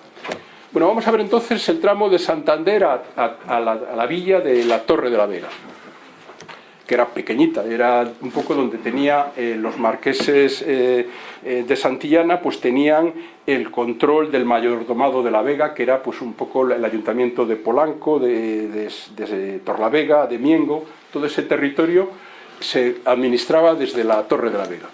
A: Bueno, vamos a ver entonces el tramo de Santander a, la, a, la, villa de la Torre de la Vega, que era pequeñita, era un poco donde tenía eh, los marqueses eh, eh, de Santillana, pues tenían el control del mayordomado de la Vega, que era pues un poco el ayuntamiento de Polanco, de, de, de Torlavega, de Miengo, todo ese territorio se administraba desde la Torre de la Vega.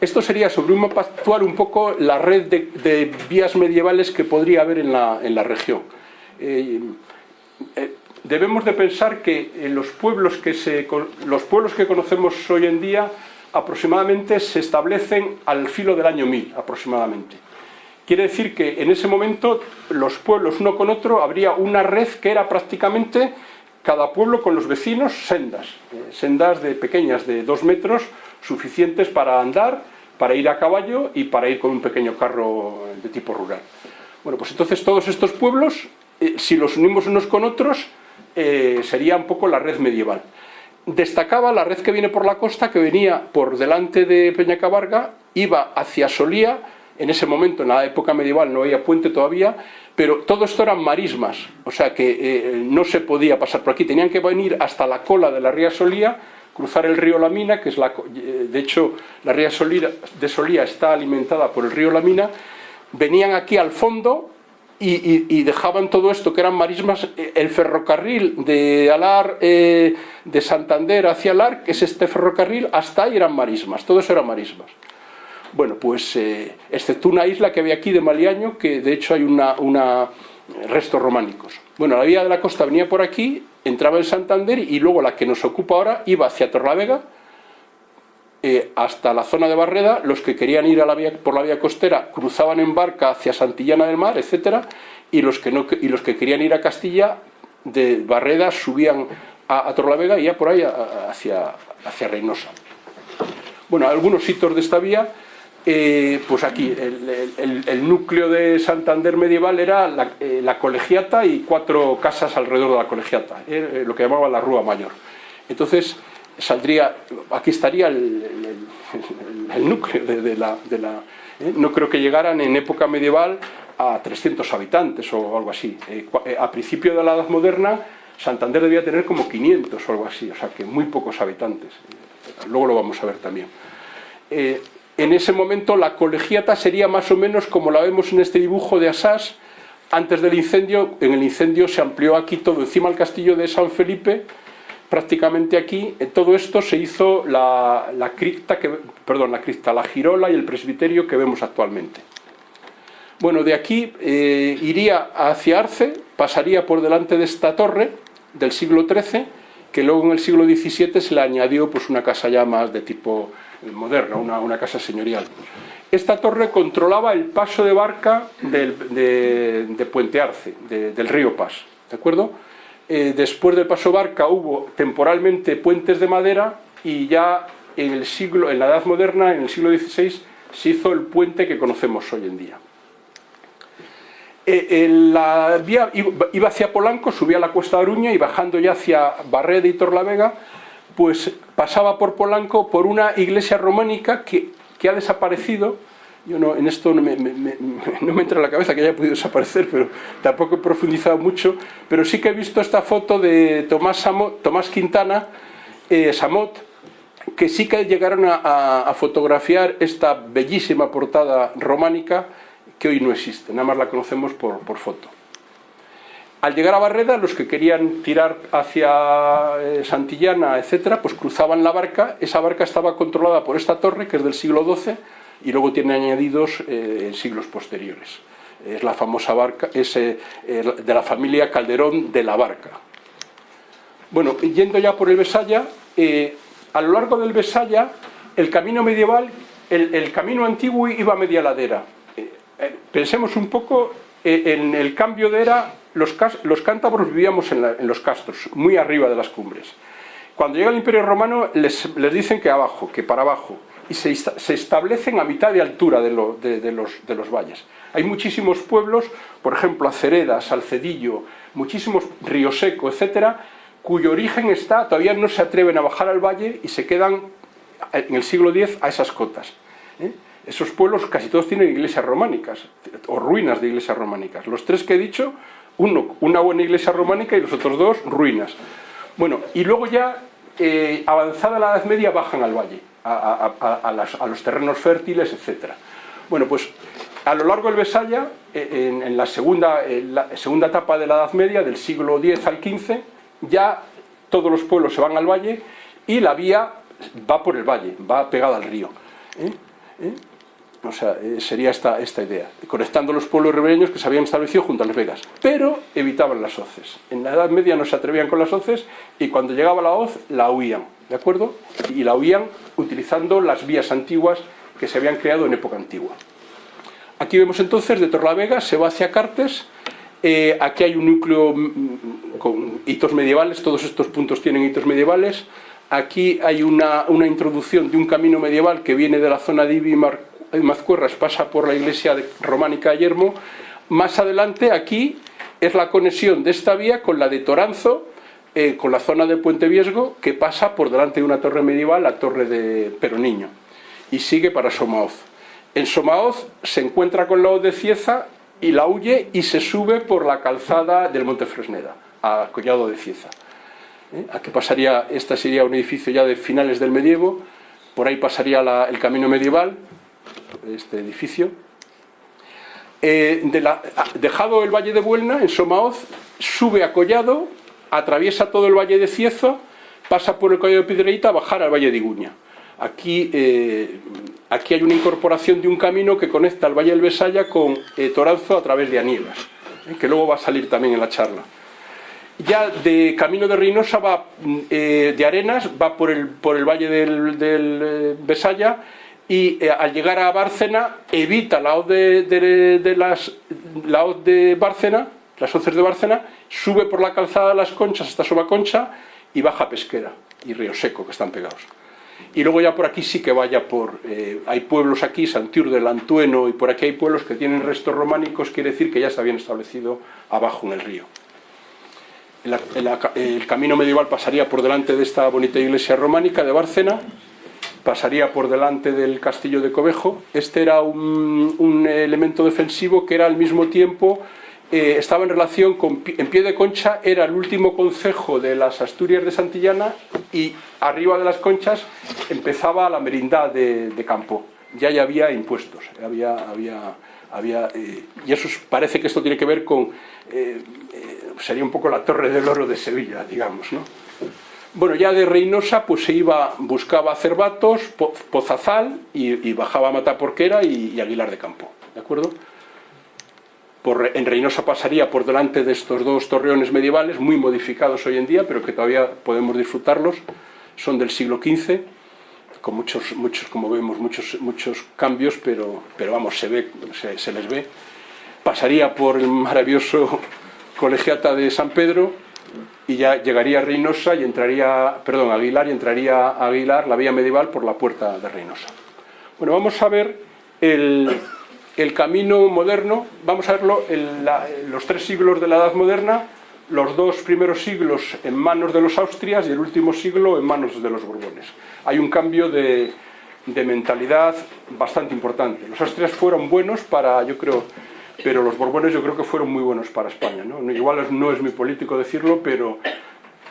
A: Esto sería sobre un mapa actual un poco la red de, vías medievales que podría haber en la, en la región. Debemos de pensar que los pueblos que, se, los pueblos que conocemos hoy en día aproximadamente se establecen al filo del año 1000 aproximadamente. Quiere decir que en ese momento los pueblos uno con otro habría una red que era prácticamente cada pueblo con los vecinos sendas, eh, sendas de pequeñas de dos metros suficientes para andar, para ir a caballo y para ir con un pequeño carro de tipo rural. Bueno, pues entonces todos estos pueblos, eh, si los unimos unos con otros, eh, sería un poco la red medieval. Destacaba la red que viene por la costa, que venía por delante de Peñacabarga, iba hacia Solía, en ese momento, en la época medieval, no había puente todavía, pero todo esto eran marismas, o sea que eh, no se podía pasar por aquí, tenían que venir hasta la cola de la ría Solía, cruzar el río Lamina, que es la, eh, de hecho la ría Solía, de Solía está alimentada por el río Lamina, venían aquí al fondo y, dejaban todo esto que eran marismas, eh, el ferrocarril de Alar, eh, de Santander hacia Alar, que es este ferrocarril, hasta ahí eran marismas, todo eso eran marismas. Bueno, pues eh, excepto una isla que había aquí de Maliaño, que de hecho hay una, una restos románicos. Bueno, la vía de la costa venía por aquí, entraba en Santander y luego la que nos ocupa ahora iba hacia Torlavega, eh, hasta la zona de Barreda, los que querían ir a la por la vía costera cruzaban en barca hacia Santillana del Mar, etcétera, y los que, no, y los que querían ir a Castilla, de Barreda subían a, a y ya por ahí hacia, hacia Reynosa. Bueno, algunos hitos de esta vía eh, pues aquí el, el, núcleo de Santander medieval era la, eh, la, colegiata y cuatro casas alrededor de la colegiata, lo que llamaba la Rúa Mayor. Entonces saldría, aquí estaría el, núcleo de, la... ¿eh? no creo que llegaran en época medieval a 300 habitantes o algo así. Eh, a principio de la Edad Moderna Santander debía tener como 500 o algo así, o sea que muy pocos habitantes. Luego lo vamos a ver también en ese momento la colegiata sería más o menos como la vemos en este dibujo de Asás, antes del incendio, en el incendio se amplió aquí todo, encima del castillo de San Felipe, prácticamente aquí, en todo esto se hizo la, cripta, que, perdón, la cripta, la girola y el presbiterio que vemos actualmente. Bueno, de aquí eh, iría hacia Arce, pasaría por delante de esta torre del siglo XIII, que luego en el siglo XVII se le añadió pues, una casa ya más de tipo moderna, una, casa señorial. Esta torre controlaba el paso de barca del, de, Puente Arce, de, del río Pas, ¿de acuerdo? Eh, después del paso barca hubo temporalmente puentes de madera y ya en el siglo, en la Edad Moderna, en el siglo XVI, se hizo el puente que conocemos hoy en día. Eh, la vía iba hacia Polanco, subía la Cuesta de Aruña y bajando ya hacia Barreda y Torlavega, pues pasaba por Polanco por una iglesia románica que ha desaparecido. Yo no, en esto no me, [LAUGHS] no me, entra en la cabeza que haya podido desaparecer, pero tampoco he profundizado mucho. Pero sí que he visto esta foto de Tomás, Samot, Tomás Quintana, eh, Samot, que sí que llegaron a fotografiar esta bellísima portada románica que hoy no existe, nada más la conocemos por, por foto. Al llegar a Barreda, los que querían tirar hacia eh, Santillana, etcétera, pues cruzaban la barca. Esa barca estaba controlada por esta torre, que es del siglo XII, y luego tiene añadidos eh, en siglos posteriores. Es la famosa barca, es eh, de la familia Calderón de la Barca. Bueno, yendo ya por el Besaya, eh, a lo largo del Besaya, el camino medieval, el, el camino antiguo iba a media ladera. Eh, eh, pensemos un poco en el cambio de era los, los cántabros vivíamos en, en, los castros, muy arriba de las cumbres. Cuando llega el Imperio Romano les, les dicen que abajo, que para abajo, y se, establecen a mitad de altura de, lo, de, los, de, los, valles. Hay muchísimos pueblos, por ejemplo, Acereda, Salcedillo, muchísimos Río Seco, etcétera, cuyo origen está, todavía no se atreven a bajar al valle y se quedan en el siglo X a esas cotas. ¿eh? Esos pueblos casi todos tienen iglesias románicas, o ruinas de iglesias románicas. Los tres que he dicho, uno, una buena iglesia románica y los otros dos, ruinas. Bueno, y luego ya, eh, avanzada la Edad Media, bajan al valle, a, los terrenos fértiles, etc. Bueno, pues a lo largo del Besaya, eh, en, la, segunda, la segunda etapa de la Edad Media, del siglo X al XV, ya todos los pueblos se van al valle y la vía va por el valle, va pegada al río. ¿eh? ¿Eh? O sea, eh, sería esta, esta idea, conectando los pueblos ribereños que se habían establecido junto a Las Vegas, pero evitaban las hoces. En la Edad Media no se atrevían con las hoces y cuando llegaba la hoz la huían, ¿de acuerdo? Y la huían utilizando las vías antiguas que se habían creado en época antigua. Aquí vemos entonces de Torlavega se va hacia Cartes, aquí hay un núcleo mm, mm, con hitos medievales, todos estos puntos tienen hitos medievales, Aquí hay una, introducción de un camino medieval que viene de la zona de Ibi y Mazcuerras, pasa por la iglesia románica de Yermo. Más adelante, aquí, es la conexión de esta vía con la de Toranzo, eh, con la zona de Puente Viesgo, que pasa por delante de una torre medieval, la torre de Peroniño, y sigue para Somaoz. En Somaoz se encuentra con la de Cieza y la huye y se sube por la calzada del Monte Fresneda, a Collado de Cieza. ¿eh? Aquí pasaría, este sería un edificio ya de finales del medievo, por ahí pasaría el camino medieval, este edificio. Eh, dejado el valle de Buelna, en Somaoz, sube a Collado, atraviesa todo el valle de Ciezo, pasa por el Collado de Piedreita a bajar al valle de Iguña. Aquí, eh, aquí hay una incorporación de un camino que conecta el valle del Besaya con Toranzo a través de Anielas, que luego va a salir también en la charla ya de camino de Reynosa va eh, de Arenas, va por el, por el valle del, eh, Besaya y eh, al llegar a Bárcena evita la hoz de, las la de Bárcena, las hoces de Bárcena, sube por la calzada de las conchas hasta Sobaconcha y baja a Pesquera y Río Seco que están pegados. Y luego ya por aquí sí que vaya por... hay pueblos aquí, Santiur del Antueno y por aquí hay pueblos que tienen restos románicos, quiere decir que ya se habían establecido abajo en el río el, camino medieval pasaría por delante de esta bonita iglesia románica de Bárcena, pasaría por delante del castillo de Cobejo. Este era un, elemento defensivo que era al mismo tiempo, eh, estaba en relación con, en pie de concha, era el último concejo de las Asturias de Santillana y arriba de las conchas empezaba la merindad de, campo. Ya ya había impuestos, había, había, había, eh, y eso parece que esto tiene que ver con eh, sería un poco la torre del oro de Sevilla, digamos, ¿no? Bueno, ya de Reynosa pues se iba, buscaba Cervatos, Pozazal y, bajaba a Mataporquera y, y, Aguilar de Campo, ¿de acuerdo? Por, en Reynosa pasaría por delante de estos dos torreones medievales, muy modificados hoy en día, pero que todavía podemos disfrutarlos, son del siglo XV, con muchos, muchos como vemos, muchos, muchos cambios, pero, pero vamos, se, ve, se, se les ve. Pasaría por el maravilloso [LAUGHS] colegiata de San Pedro y ya llegaría a Reynosa y entraría, perdón, Aguilar y entraría a Aguilar, la vía medieval, por la puerta de Reynosa. Bueno, vamos a ver el, camino moderno, vamos a verlo en los tres siglos de la Edad Moderna, los dos primeros siglos en manos de los Austrias y el último siglo en manos de los Borbones. Hay un cambio de, de mentalidad bastante importante. Los Austrias fueron buenos para, yo creo, pero los Borbones yo creo que fueron muy buenos para España. ¿no? Igual no es muy político decirlo, pero,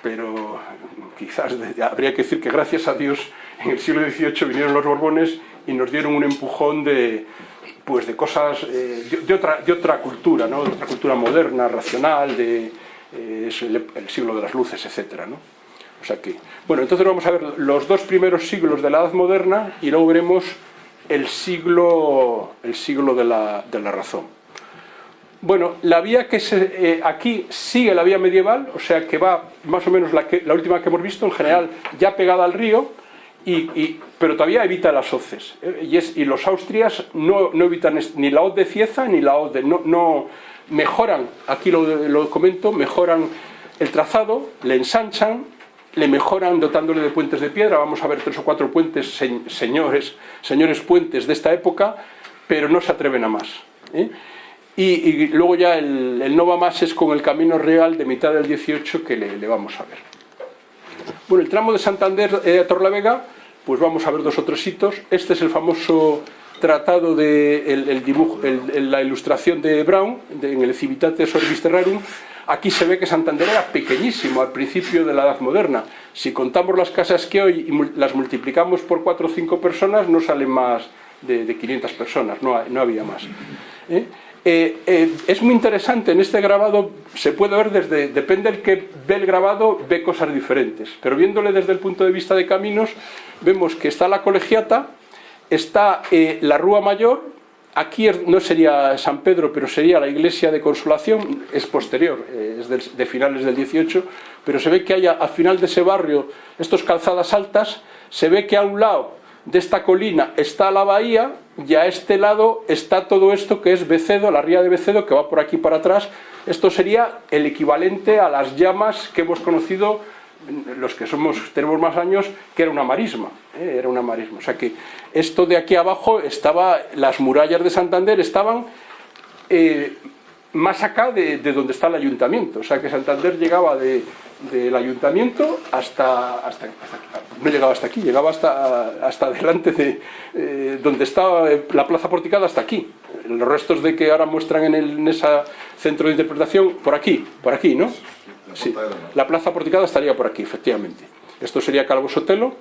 A: pero quizás habría que decir que gracias a Dios en el siglo XVIII vinieron los Borbones y nos dieron un empujón de, pues de cosas eh, de, otra, de otra cultura, ¿no? de otra cultura moderna, racional, de eh, el, siglo de las luces, etc. ¿no? O sea que, bueno, entonces vamos a ver los dos primeros siglos de la Edad Moderna y luego veremos el siglo, el siglo de, la, de la razón. Bueno, la vía que se, eh, aquí sigue la vía medieval, o sea que va más o menos la, última que hemos visto, en general ya pegada al río, y, pero todavía evita las hoces. Eh, y, los austrias no, no, evitan ni la hoz de Cieza ni la hoz de... No, mejoran, aquí lo, lo, comento, mejoran el trazado, le ensanchan, le mejoran dotándole de puentes de piedra, vamos a ver tres o cuatro puentes, señores, señores puentes de esta época, pero no se atreven a más. ¿eh? Y, luego ya el, no va más es con el camino real de mitad del 18 que le, vamos a ver. Bueno, el tramo de Santander a Torlavega, pues vamos a ver dos o tres hitos. Este es el famoso tratado de el, la ilustración de Brown, en el Civitates Orbis Terrarum, aquí se ve que Santander era pequeñísimo al principio de la Edad Moderna. Si contamos las casas que hoy y las multiplicamos por cuatro o cinco personas, no salen más de, 500 personas, no, no había más. ¿Eh? Eh, eh, es muy interesante, en este grabado se puede ver desde, depende del que ve el grabado, ve cosas diferentes, pero viéndole desde el punto de vista de caminos, vemos que está la colegiata, está eh, la Rúa Mayor, aquí no sería San Pedro, pero sería la iglesia de Consolación, es posterior, es de, finales del 18, pero se ve que hay al final de ese barrio, estos calzadas altas, se ve que a un lado de esta colina está la bahía y a este lado está todo esto que es Becedo, la ría de Becedo que va por aquí para atrás. Esto sería el equivalente a las llamas que hemos conocido los que somos tenemos más años, que era una marisma, ¿eh? era una marisma. O sea que esto de aquí abajo estaba, las murallas de Santander estaban eh, más acá de, donde está el ayuntamiento. O sea que Santander llegaba del ayuntamiento hasta, hasta, no llegaba hasta aquí, llegaba hasta, hasta delante de eh, donde estaba la plaza porticada hasta aquí. Los restos de que ahora muestran en, el, en ese centro de interpretación, por aquí, por aquí, ¿no? Sí, la plaza porticada estaría por aquí, efectivamente. Esto sería Calvo Sotelo.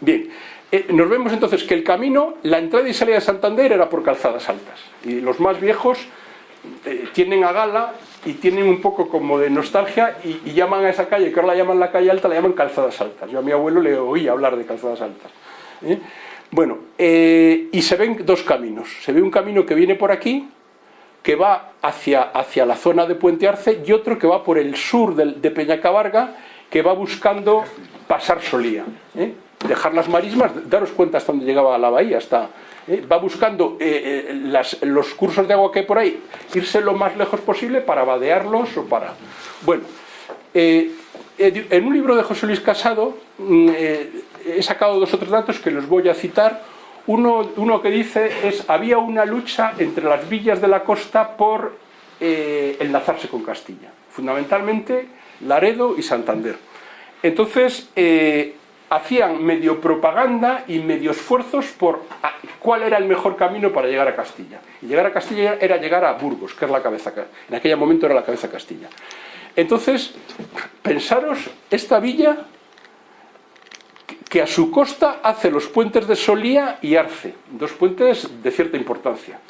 A: Bien, eh, nos vemos entonces que el camino, la entrada y salida de Santander era por calzadas altas. Y los más viejos eh, tienen a gala y tienen un poco como de nostalgia y, llaman a esa calle, que ahora la llaman la calle alta, la llaman calzadas altas. Yo a mi abuelo le oí hablar de calzadas altas. ¿eh? Bueno, eh, y se ven dos caminos. Se ve un camino que viene por aquí, que va hacia, hacia la zona de Puente Arce, y otro que va por el sur de, de Peñacabarga, que va buscando pasar Solía. Dejar las marismas, daros cuenta hasta dónde llegaba la bahía, hasta ¿eh? va buscando eh, eh, los cursos de agua que hay por ahí, irse lo más lejos posible para vadearlos o para... Bueno, en un libro de José Luis Casado mm, he sacado dos otros datos que los voy a citar. Uno, uno que dice es, había una lucha entre las villas de la costa por enlazarse con Castilla, fundamentalmente Laredo y Santander. Entonces, hacían medio propaganda y medio esfuerzos por ah, cuál era el mejor camino para llegar a Castilla. Y llegar a Castilla era llegar a Burgos, que es la cabeza, en aquel momento era la cabeza Castilla. Entonces, pensaros esta villa que a su costa hace los puentes de Solía y Arce, dos puentes de cierta importancia.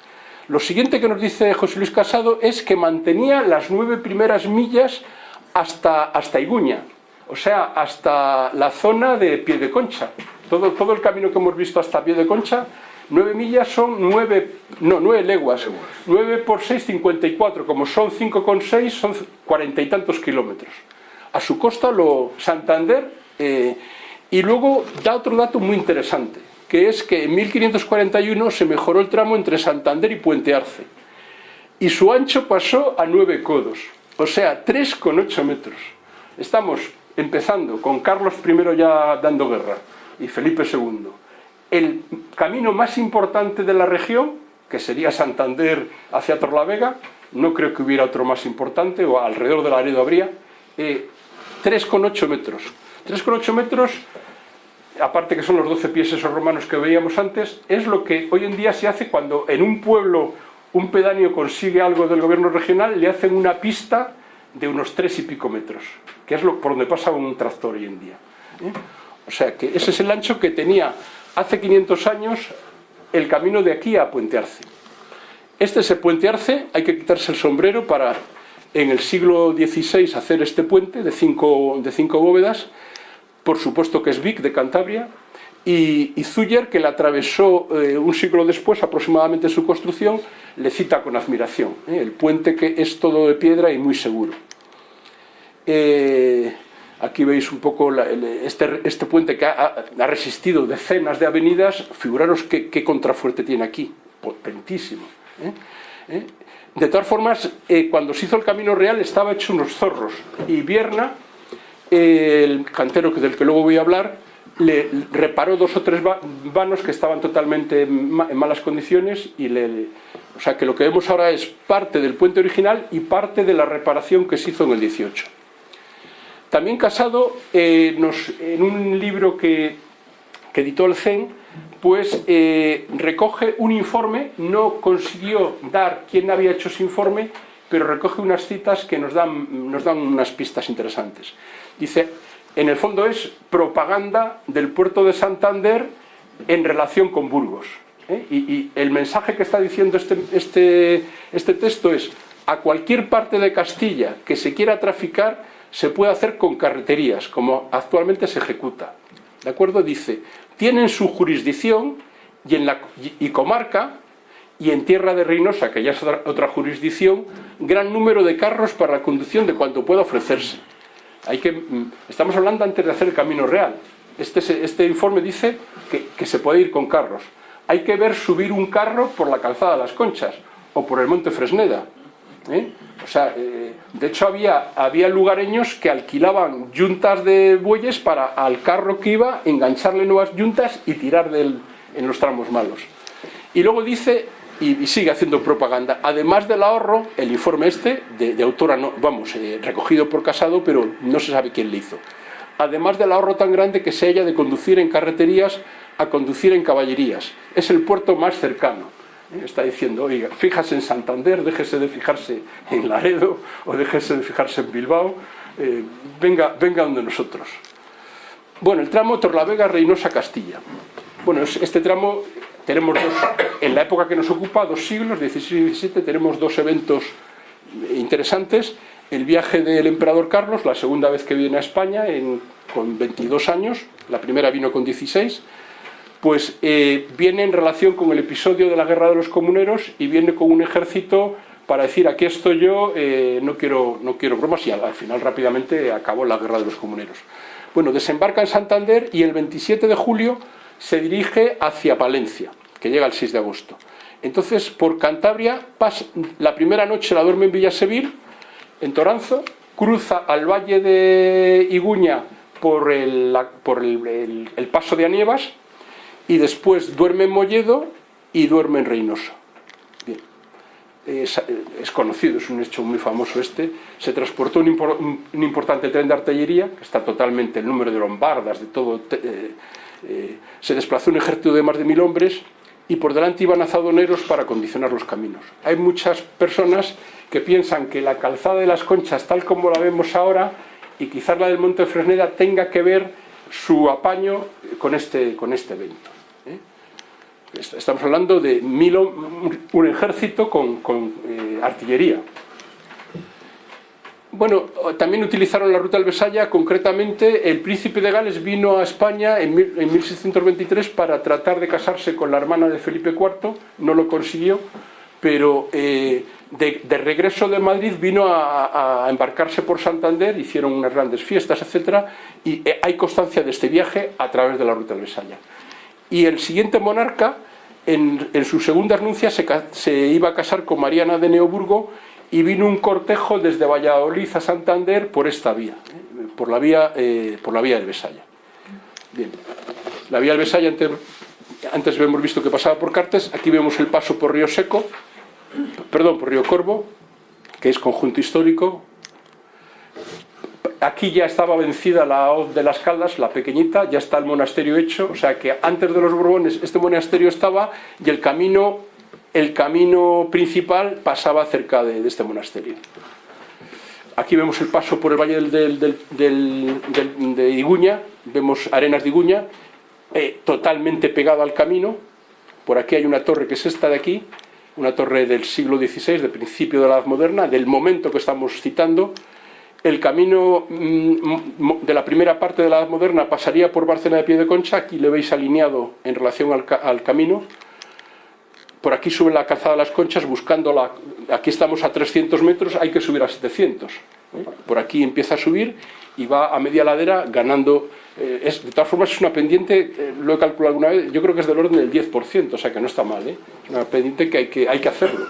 A: Lo siguiente que nos dice José Luis Casado es que mantenía las nueve primeras millas hasta, hasta Iguña, o sea, hasta la zona de Pie de Concha. Todo, todo el camino que hemos visto hasta Pie de Concha, nueve millas son nueve, no, nueve leguas. Nueve por seis, cincuenta y cuatro. Como son cinco con seis, son cuarenta y tantos kilómetros. A su costa, lo Santander. Eh, y luego da otro dato muy interesante, que es que en 1541 se mejoró el tramo entre Santander y Puente Arce. Y su ancho pasó a nueve codos, o sea, con ocho metros. Estamos empezando con Carlos I ya dando guerra y Felipe II, el camino más importante de la región, que sería Santander hacia Torlavega, no creo que hubiera otro más importante, o alrededor de Laredo habría, eh, 3,8 metros. 3,8 metros, aparte que son los 12 pies esos romanos que veíamos antes, es lo que hoy en día se hace cuando en un pueblo un pedáneo consigue algo del gobierno regional, le hacen una pista de unos 3 y pico metros que es lo, por donde pasa un tractor hoy en día. ¿eh? O sea que ese es el ancho que tenía hace 500 años el camino de aquí a Puente Arce. Este es el Puente Arce, hay que quitarse el sombrero para en el siglo XVI hacer este puente de cinco, de cinco bóvedas, por supuesto que es Vic de Cantabria, y, y Zuller, que la atravesó eh, un siglo después, aproximadamente su construcción, le cita con admiración. ¿eh? El puente que es todo de piedra y muy seguro. Eh, aquí veis un poco este, este, puente que ha, resistido decenas de avenidas, figuraros qué, contrafuerte tiene aquí, potentísimo. De todas formas, cuando se hizo el Camino Real estaba hecho unos zorros, y Vierna, el cantero del que luego voy a hablar, le reparó dos o tres vanos que estaban totalmente en malas condiciones y le, o sea que lo que vemos ahora es parte del puente original y parte de la reparación que se hizo en el 18. También Casado, eh, en un libro que, que editó el CEN, pues eh, recoge un informe, no consiguió dar quién había hecho ese informe, pero recoge unas citas que nos dan, nos dan unas pistas interesantes. Dice, en el fondo es propaganda del puerto de Santander en relación con Burgos. ¿eh? Y, el mensaje que está diciendo este, este, este texto es a cualquier parte de Castilla que se quiera traficar se puede hacer con carreterías, como actualmente se ejecuta. ¿De acuerdo? Dice, tienen su jurisdicción y, en la, y comarca y en Tierra de Reynosa, que ya es otra, jurisdicción, gran número de carros para la conducción de cuanto pueda ofrecerse. Hay que, mm, estamos hablando antes de hacer el camino real. Este, este informe dice que, se puede ir con carros. Hay que ver subir un carro por la calzada de las Conchas o por el Monte Fresneda. ¿eh? O sea, eh, de hecho había, había lugareños que alquilaban yuntas de bueyes para al carro que iba engancharle nuevas yuntas y tirar del, en los tramos malos. Y luego dice y, sigue haciendo propaganda. Además del ahorro, el informe este, de, autora, no, vamos, eh, recogido por Casado, pero no se sabe quién le hizo. Además del ahorro tan grande que se haya de conducir en carreterías a conducir en caballerías. Es el puerto más cercano. Eh, está diciendo, oiga, fíjase en Santander, déjese de fijarse en Laredo o déjese de fijarse en Bilbao, eh, venga, venga donde nosotros. Bueno, el tramo Torlavega-Reynosa-Castilla. Bueno, este tramo tenemos dos, en la época que nos ocupa, dos siglos, 16 y 17, tenemos dos eventos interesantes. El viaje del emperador Carlos, la segunda vez que viene a España, con 22 años, la primera vino con 16, pues eh, viene en relación con el episodio de la Guerra de los Comuneros y viene con un ejército para decir aquí estoy yo, eh, no, quiero, no quiero bromas y al, al final rápidamente acabó la Guerra de los Comuneros. Bueno, desembarca en Santander y el 27 de julio se dirige hacia Palencia, que llega el 6 de agosto. Entonces, por Cantabria, pasa, la primera noche la duerme en Villasevil, en Toranzo, cruza al valle de Iguña por el, por el, paso de Anievas y después duerme en Molledo y duerme en Reynosa. Bien. Es, conocido, es un hecho muy famoso este. Se transportó un, importante tren de artillería, que está totalmente el número de lombardas, de todo, eh, eh, se desplazó un ejército de más de mil hombres y por delante iban azadoneros para condicionar los caminos. Hay muchas personas que piensan que la calzada de las conchas, tal como la vemos ahora, y quizás la del Monte Fresneda, tenga que ver su apaño con este, con este evento. ¿eh? Estamos hablando de mil, un ejército con, eh, artillería. Bueno, también utilizaron la ruta Besaya, concretamente el príncipe de Gales vino a España en, 1623 para tratar de casarse con la hermana de Felipe IV, no lo consiguió, pero eh, de, regreso de Madrid vino a, embarcarse por Santander, hicieron unas grandes fiestas, etc. Y eh, hay constancia de este viaje a través de la ruta Besaya. Y el siguiente monarca, en, su segunda renuncia, se, se iba a casar con Mariana de Neoburgo y vino un cortejo desde Valladolid a Santander por esta vía, ¿eh? por, la vía eh, por la vía del Besaya. Bien. La vía del Besaya, antes, antes hemos visto que pasaba por Cartes, aquí vemos el paso por Río Seco, perdón, por Río Corvo, que es conjunto histórico. Aquí ya estaba vencida la hoz de las Caldas, la pequeñita, ya está el monasterio hecho, o sea que antes de los Borbones este monasterio estaba y el camino el camino principal pasaba cerca de, este monasterio. Aquí vemos el paso por el valle de Iguña, vemos arenas de Iguña, eh, totalmente pegado al camino. Por aquí hay una torre que es esta de aquí, una torre del siglo XVI, del principio de la Edad Moderna, del momento que estamos citando. El camino mm, de la primera parte de la Edad Moderna pasaría por Barcelona de Pie de Concha, aquí le veis alineado en relación al camino, por aquí sube la calzada de las conchas buscando la... Aquí estamos a 300 metros, hay que subir a 700. ¿eh? Por aquí empieza a subir y va a media ladera ganando... Eh, es, de todas formas es una pendiente, eh, lo he calculado alguna vez, yo creo que es del orden del 10%, o sea que no está mal. Es una pendiente que hay que, hay que hacerlo.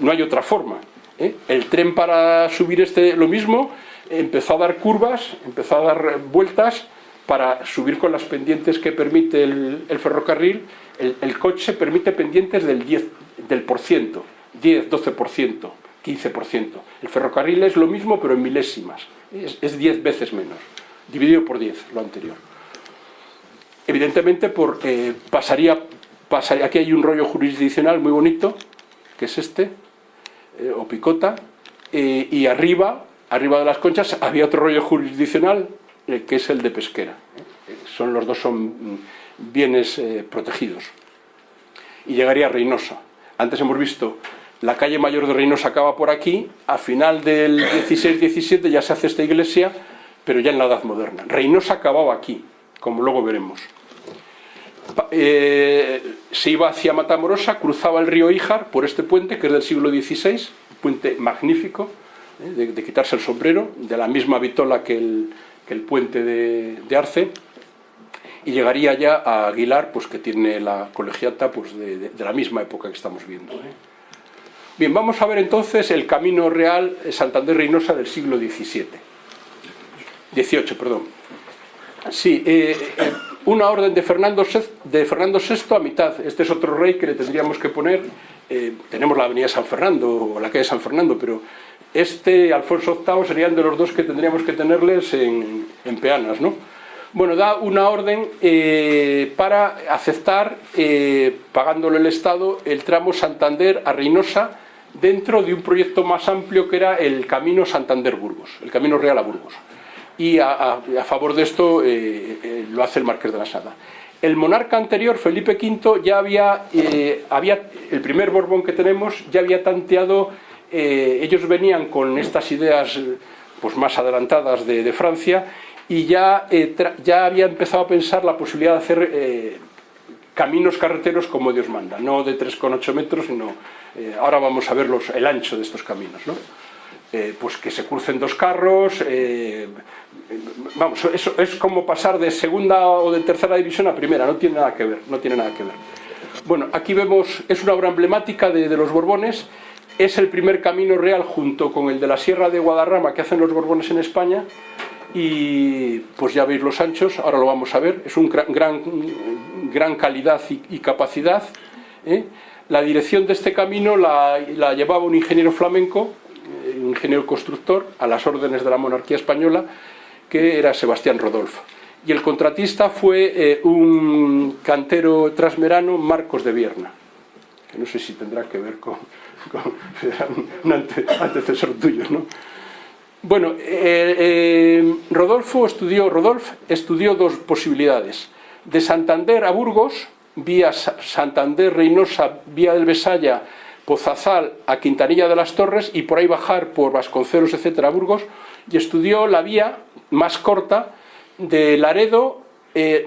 A: No hay otra forma. El tren para subir este lo mismo empezó a dar curvas, empezó a dar vueltas para subir con las pendientes que permite el, ferrocarril el, coche permite pendientes del 10%, del por ciento, 10, 12%, 15%. El ferrocarril es lo mismo pero en milésimas, es, 10 veces menos, dividido por 10, lo anterior. evidentemente por, pasaría, pasaría, aquí hay un rollo jurisdiccional muy bonito, que es este, o picota, y arriba, arriba de las conchas, había otro rollo jurisdiccional, que es el de pesquera. Son, los dos son mm, bienes protegidos. Y llegaría a Reynosa. Antes hemos visto la calle mayor de Reynosa acaba por aquí, a final del 16-17 ya se hace esta iglesia, pero ya en la Edad Moderna. Reynosa acababa aquí, como luego veremos. Eh, se iba hacia Matamorosa, cruzaba el río Ijar por este puente, que es del siglo XVI, un puente magnífico, eh, de, quitarse el sombrero, de la misma vitola que el, puente de, Arce, y llegaría ya a Aguilar, pues que tiene la colegiata pues, de, la misma época que estamos viendo. ¿eh? Bien, vamos a ver entonces el camino real Santander-Reynosa del siglo XVII. 18, perdón. Sí, eh, eh, una orden de Fernando, VI, a mitad. Este es otro rey que le tendríamos que poner. Tenemos la avenida San Fernando o la calle San Fernando, pero este Alfonso VIII serían de los dos que tendríamos que tenerles en, en peanas, ¿no? Bueno, da una orden para aceptar, pagándole el Estado, el tramo Santander a Reynosa dentro de un proyecto más amplio que era el Camino Santander-Burgos, el Camino Real a Burgos. Y a, favor de esto eh, eh, lo hace el Marqués de la Sada. El monarca anterior, Felipe V, ya había, eh, había el primer Borbón que tenemos, ya había tanteado, ellos venían con estas ideas pues, más adelantadas de, Francia y ya, ya había empezado a pensar la posibilidad de hacer caminos carreteros como Dios manda, no de 3,8 metros, sino eh, ahora vamos a ver el ancho de estos caminos, ¿no? Eh, pues que se crucen dos carros, eh, vamos, eso es como pasar de segunda o de tercera división a primera, no tiene nada que ver, no tiene nada que ver. Bueno, aquí vemos, es una obra emblemática de los Borbones, es el primer camino real junto con el de la Sierra de Guadarrama que hacen los Borbones en España, y pues ya veis los anchos, ahora lo vamos a ver, es un gran, gran, calidad y, capacidad. ¿eh? La dirección de este camino la, llevaba un ingeniero flamenco, eh, un ingeniero constructor, a las órdenes de la monarquía española, que era Sebastián Rodolfo. Y el contratista fue eh, un cantero trasmerano, Marcos de Vierna, que no sé si tendrá que ver con, un antecesor tuyo, ¿no? Bueno, eh, eh, Rodolfo estudió, Rodolf estudió dos posibilidades. De Santander a Burgos, vía Santander, Reynosa, vía del Besaya, Pozazal a Quintanilla de las Torres y por ahí bajar por Vasconcelos, etcétera, a Burgos, y estudió la vía más corta de Laredo, eh,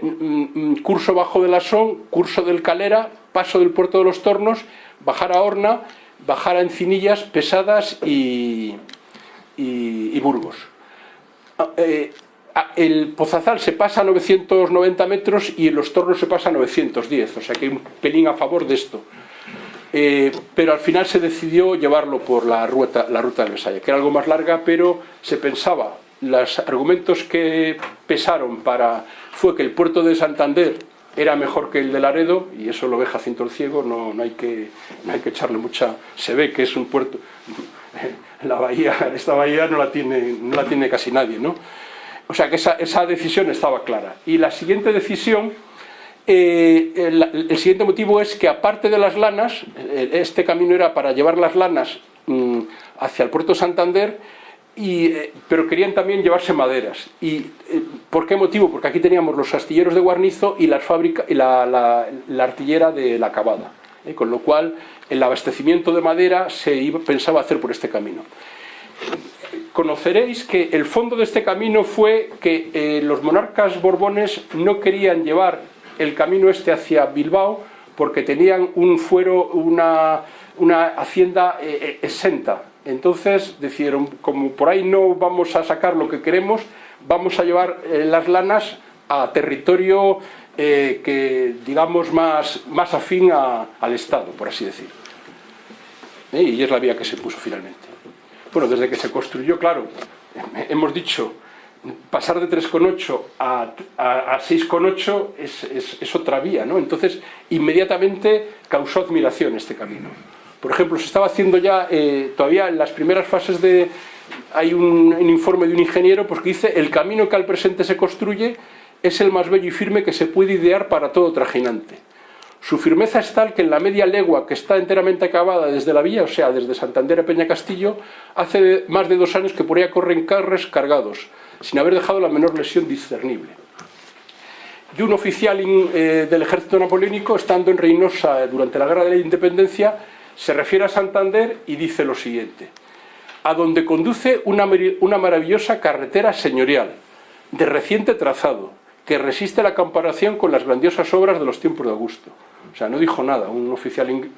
A: curso bajo de la Son, curso del Calera, paso del Puerto de los Tornos, bajar a Horna, bajar a Encinillas, Pesadas y, y, Burgos. Ah, eh, el Pozazal se pasa a 990 metros y los tornos se pasa a 910, o sea que hay un pelín a favor de esto. Eh, pero al final se decidió llevarlo por la ruta, la ruta del Besaya, que era algo más larga, pero se pensaba, los argumentos que pesaron para fue que el puerto de Santander era mejor que el de Laredo, y eso lo ve Jacinto el Ciego, no, no, hay que, no hay que echarle mucha... se ve que es un puerto [LAUGHS] la bahía, esta bahía no la tiene, no la tiene casi nadie, ¿no? O sea que esa, esa decisión estaba clara. Y la siguiente decisión, eh, el, siguiente motivo es que aparte de las lanas, eh, este camino era para llevar las lanas mm, hacia el puerto Santander, eh, pero querían también llevarse maderas. ¿Y por qué motivo? Porque aquí teníamos los astilleros de Guarnizo y, las fábrica, y la, la, artillera de la Cabada. Con lo cual el abastecimiento de madera se iba, pensaba hacer por este camino. Conoceréis que el fondo de este camino fue que eh, los monarcas borbones no querían llevar el camino este hacia Bilbao porque tenían un fuero, una, una hacienda eh, eh, exenta. Entonces decidieron, como por ahí no vamos a sacar lo que queremos, vamos a llevar las lanas a territorio eh, que digamos más, más afín al Estado, por así decir. Eh, y es la vía que se puso finalmente. Bueno, desde que se construyó, claro, hemos dicho, pasar de 3,8 a, a, 6,8 es, es, es, otra vía, ¿no? Entonces, inmediatamente causó admiración este camino. Por ejemplo, se estaba haciendo ya, eh, todavía en las primeras fases de... Hay un, un, informe de un ingeniero pues, que dice el camino que al presente se construye es el más bello y firme que se puede idear para todo trajinante. Su firmeza es tal que en la media legua que está enteramente acabada desde la villa, o sea, desde Santander a Peña Castillo, hace más de dos años que por ella corren carres cargados, sin haber dejado la menor lesión discernible. Y un oficial eh, del ejército napoleónico, estando en Reynosa durante la Guerra de la Independencia, se refiere a Santander y dice lo siguiente a donde conduce una, maravillosa carretera señorial, de reciente trazado, que resiste la comparación con las grandiosas obras de los tiempos de Augusto. O sea, no dijo nada un oficial eh,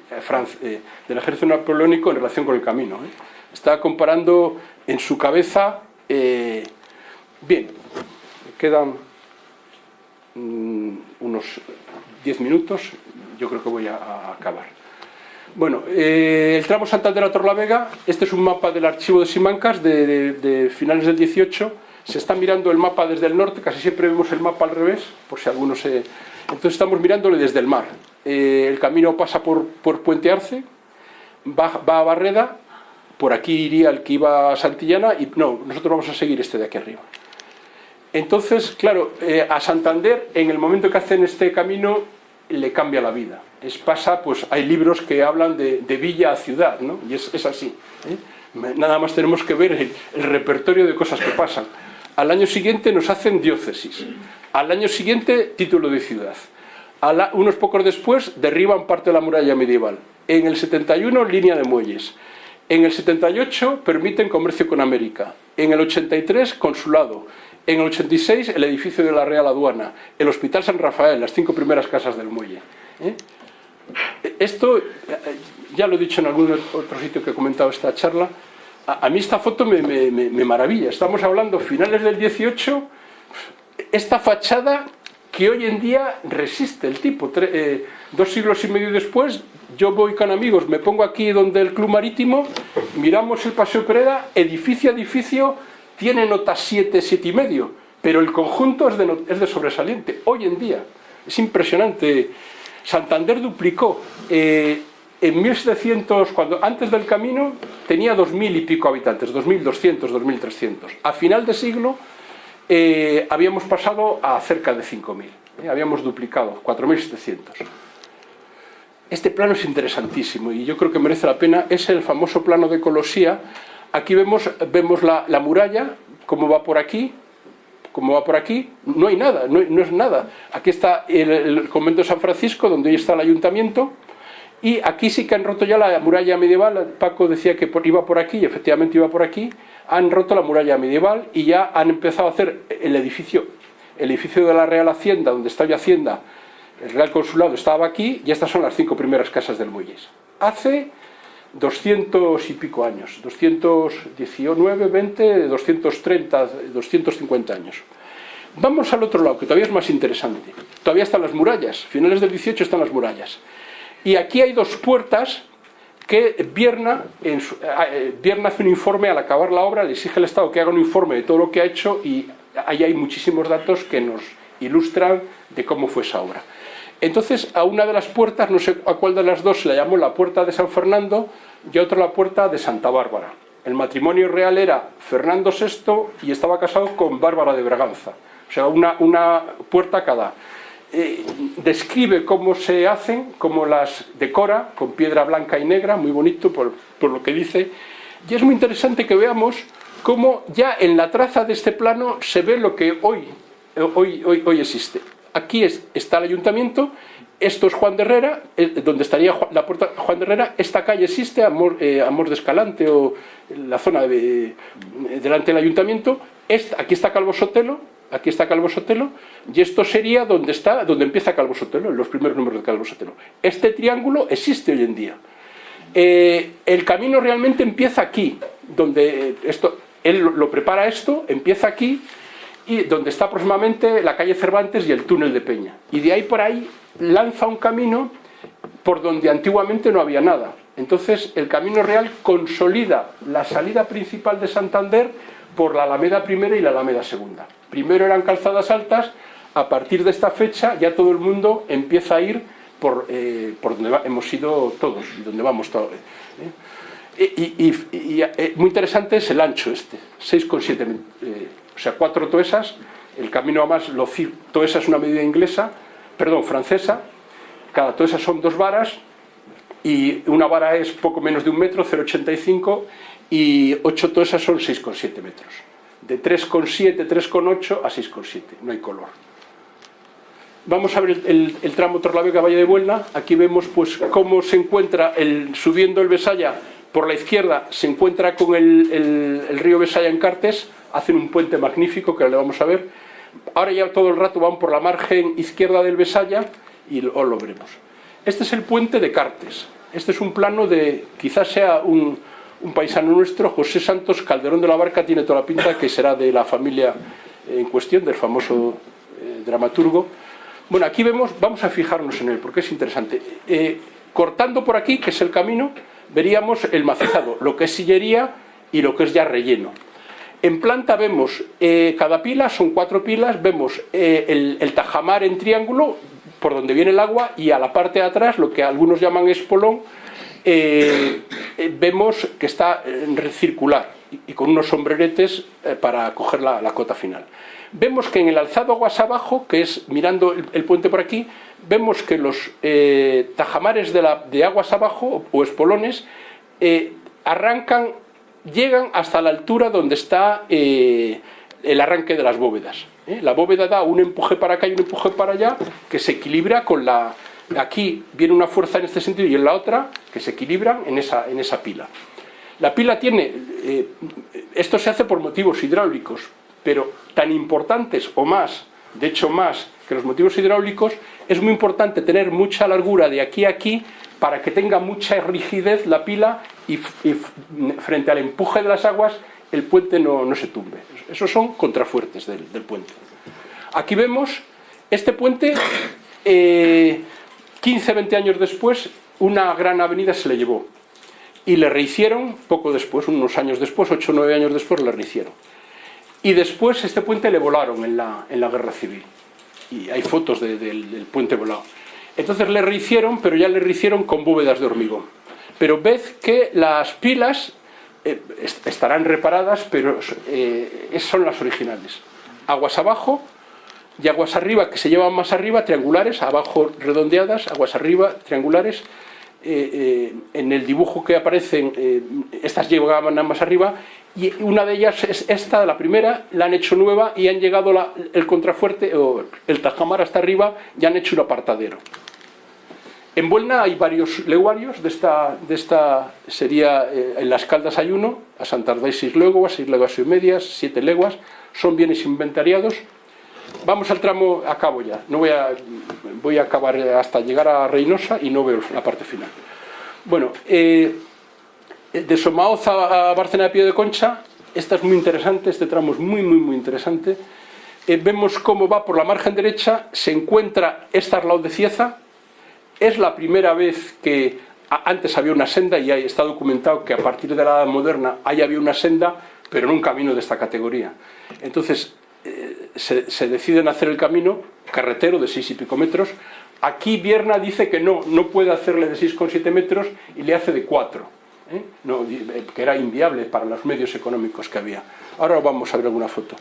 A: eh, del ejército napoleónico en relación con el camino. ¿eh? Está comparando en su cabeza... bien, quedan mm, unos 10 minutos, yo creo que voy a acabar. Bueno, eh, el tramo Santander a Torlavega, este es un mapa del archivo de Simancas de, finales del 18, se está mirando el mapa desde el norte, casi siempre vemos el mapa al revés, por si alguno se... Entonces estamos mirándole desde el mar. Eh, el camino pasa por, Puente Arce, va, a Barreda, por aquí iría el que iba a Santillana, y no, nosotros vamos a seguir este de aquí arriba. Entonces, claro, eh, a Santander, en el momento que hacen este camino, le cambia la vida es, pasa, pues hay libros que hablan de, villa a ciudad, ¿no? Y es, así. ¿eh? Nada más tenemos que ver el, repertorio de cosas que pasan. Al año siguiente nos hacen diócesis. Al año siguiente, título de ciudad. unos pocos después, derriban parte de la muralla medieval. En el 71, línea de muelles. En el 78, permiten comercio con América. En el 83, consulado. En el 86, el edificio de la Real Aduana. El Hospital San Rafael, las cinco primeras casas del muelle. ¿eh? Esto, eh, ya lo he dicho en algún otro sitio que he comentado esta charla, a, mí esta foto me, maravilla. Estamos hablando finales del 18, esta fachada que hoy en día resiste el tipo. Eh, dos siglos y medio después, yo voy con amigos, me pongo aquí donde el Club Marítimo, miramos el Paseo Pereda, edificio a edificio, tiene nota 7, 7 y medio, pero el conjunto es de, es de sobresaliente, hoy en día. Es impresionante Santander duplicó. Eh, en 1700, cuando, antes del camino, tenía 2.000 y pico habitantes, 2.200, 2.300. A final de siglo eh, habíamos pasado a cerca de 5.000, eh, habíamos duplicado, 4.700. Este plano es interesantísimo y yo creo que merece la pena, es el famoso plano de Colosía. Aquí vemos, vemos la, la muralla, cómo va por aquí, como va por aquí, no hay nada, no, es nada. Aquí está el, convento de San Francisco, donde hoy está el ayuntamiento, y aquí sí que han roto ya la muralla medieval, Paco decía que iba por aquí, y efectivamente iba por aquí, han roto la muralla medieval y ya han empezado a hacer el edificio, el edificio de la Real Hacienda, donde está hoy Hacienda, el Real Consulado estaba aquí, y estas son las cinco primeras casas del Muelles. Hace 200 y pico años, 219, 20, 230, 250 años. Vamos al otro lado, que todavía es más interesante. Todavía están las murallas, finales del 18 están las murallas. Y aquí hay dos puertas que Vierna, en eh, Vierna hace un informe al acabar la obra, le exige al Estado que haga un informe de todo lo que ha hecho y ahí hay muchísimos datos que nos ilustran de cómo fue esa obra. Entonces a una de las puertas, no sé a cuál de las dos, se la llamó la puerta de San Fernando y otra la puerta de Santa Bárbara. El matrimonio real era Fernando VI y estaba casado con Bárbara de Braganza. O sea, una, una puerta cada. Eh, describe cómo se hacen, cómo las decora, con piedra blanca y negra, muy bonito por, por lo que dice. Y es muy interesante que veamos cómo ya en la traza de este plano se ve lo que hoy, hoy, hoy, hoy existe aquí está el ayuntamiento, esto es Juan de Herrera, eh, donde estaría la puerta Juan de Herrera, esta calle existe, Amor, eh, de Escalante o la zona de, delante del ayuntamiento, aquí está Calvo Sotelo, aquí está Calvo Sotelo, y esto sería donde, está, donde empieza Calvo Sotelo, los primeros números de Calvo Sotelo. Este triángulo existe hoy en día. Eh, el camino realmente empieza aquí, donde esto, él lo prepara esto, empieza aquí, y donde está aproximadamente la calle Cervantes y el túnel de Peña. Y de ahí por ahí lanza un camino por donde antiguamente no había nada. Entonces el Camino Real consolida la salida principal de Santander por la Alameda Primera y la Alameda Segunda. Primero eran calzadas altas, a partir de esta fecha ya todo el mundo empieza a ir por, eh, por donde hemos ido todos, donde vamos todos. ¿eh? Y, y, muy interesante es el ancho este, 6,7 metros o sea, cuatro toesas El camino además, lo, toda esa es una medida inglesa, perdón, francesa, cada, todas esas son dos varas, y una vara es poco menos de un metro, 0,85, y ocho todas esas son 6,7 metros. De 3,7, 3,8 a 6,7, no hay color. Vamos a ver el, tramo Torlavega-Valle de Buelna. Aquí vemos pues cómo se encuentra, el, subiendo el Besaya por la izquierda, se encuentra con el, río Besaya en Cartes, hacen un puente magnífico que le vamos a ver. Ahora ya todo el rato van por la margen izquierda del Besaya y os lo veremos. Este es el puente de Cartes. Este es un plano de, quizás sea un, paisano nuestro, José Santos Calderón de la Barca, tiene toda la pinta que será de la familia en cuestión, del famoso eh, dramaturgo. Bueno, aquí vemos, vamos a fijarnos en él, porque es interesante. Eh, cortando por aquí, que es el camino, veríamos el macizado, lo que es sillería y lo que es ya relleno. En planta vemos eh, cada pila, son cuatro pilas, vemos el, el, tajamar en triángulo, por donde viene el agua, y a la parte de atrás, lo que algunos llaman espolón, eh, vemos que está circular y, con unos sombreretes para coger la cota final. Vemos que en el alzado aguas abajo, que es mirando el, puente por aquí, vemos que los eh, tajamares de, aguas abajo, o espolones, eh, arrancan, llegan hasta la altura donde está eh, el arranque de las bóvedas. La bóveda da un empuje para acá y un empuje para allá, que se equilibra con la... Aquí viene una fuerza en este sentido y en la otra, que se equilibran en esa, en esa pila. La pila tiene... esto se hace por motivos hidráulicos, pero tan importantes o más, de hecho más que los motivos hidráulicos, es muy importante tener mucha largura de aquí a aquí para que tenga mucha rigidez la pila y, frente al empuje de las aguas el puente no, se tumbe. Esos son contrafuertes del, puente. Aquí vemos este puente, 15-20 eh, años después, una gran avenida se le llevó y le rehicieron poco después, unos años después, 8 o 9 años después, le rehicieron. Y después este puente le volaron en la, en la guerra civil. Y hay fotos del puente volado. Entonces le rehicieron, pero ya le rehicieron con bóvedas de hormigón. Pero ved que las pilas eh, estarán reparadas, pero eh, son las originales. Aguas abajo y aguas arriba, que se llevan más arriba, triangulares, abajo redondeadas, aguas arriba, triangulares. Eh, en el dibujo que aparecen, estas llevaban más arriba y una de ellas es esta, la primera, la han hecho nueva y han llegado el contrafuerte o el tajamar hasta arriba y han hecho un apartadero. En Buelna hay varios leguarios, de esta, de esta sería, eh, en las Caldas hay uno, a Santander hay seis leguas, seis leguas y medias, siete leguas, son bienes inventariados. Vamos al tramo, acabo ya, no voy a, voy a acabar hasta llegar a Reynosa y no veo la parte final. Bueno, eh, de Somaoz a Barcena de Pío de Concha, esta es muy interesante, este tramo es muy, muy, muy interesante. Eh, vemos cómo va por la margen derecha, se encuentra esta Arlau de Cieza, es la primera vez que antes había una senda y está documentado que a partir de la edad moderna ahí había una senda, pero en un camino de esta categoría. Entonces eh, se, se, deciden hacer el camino carretero de seis y pico metros. Aquí Vierna dice que no, no puede hacerle de 6,7 metros y le hace de 4 ¿eh? no, eh, que era inviable para los medios económicos que había. Ahora vamos a ver alguna foto.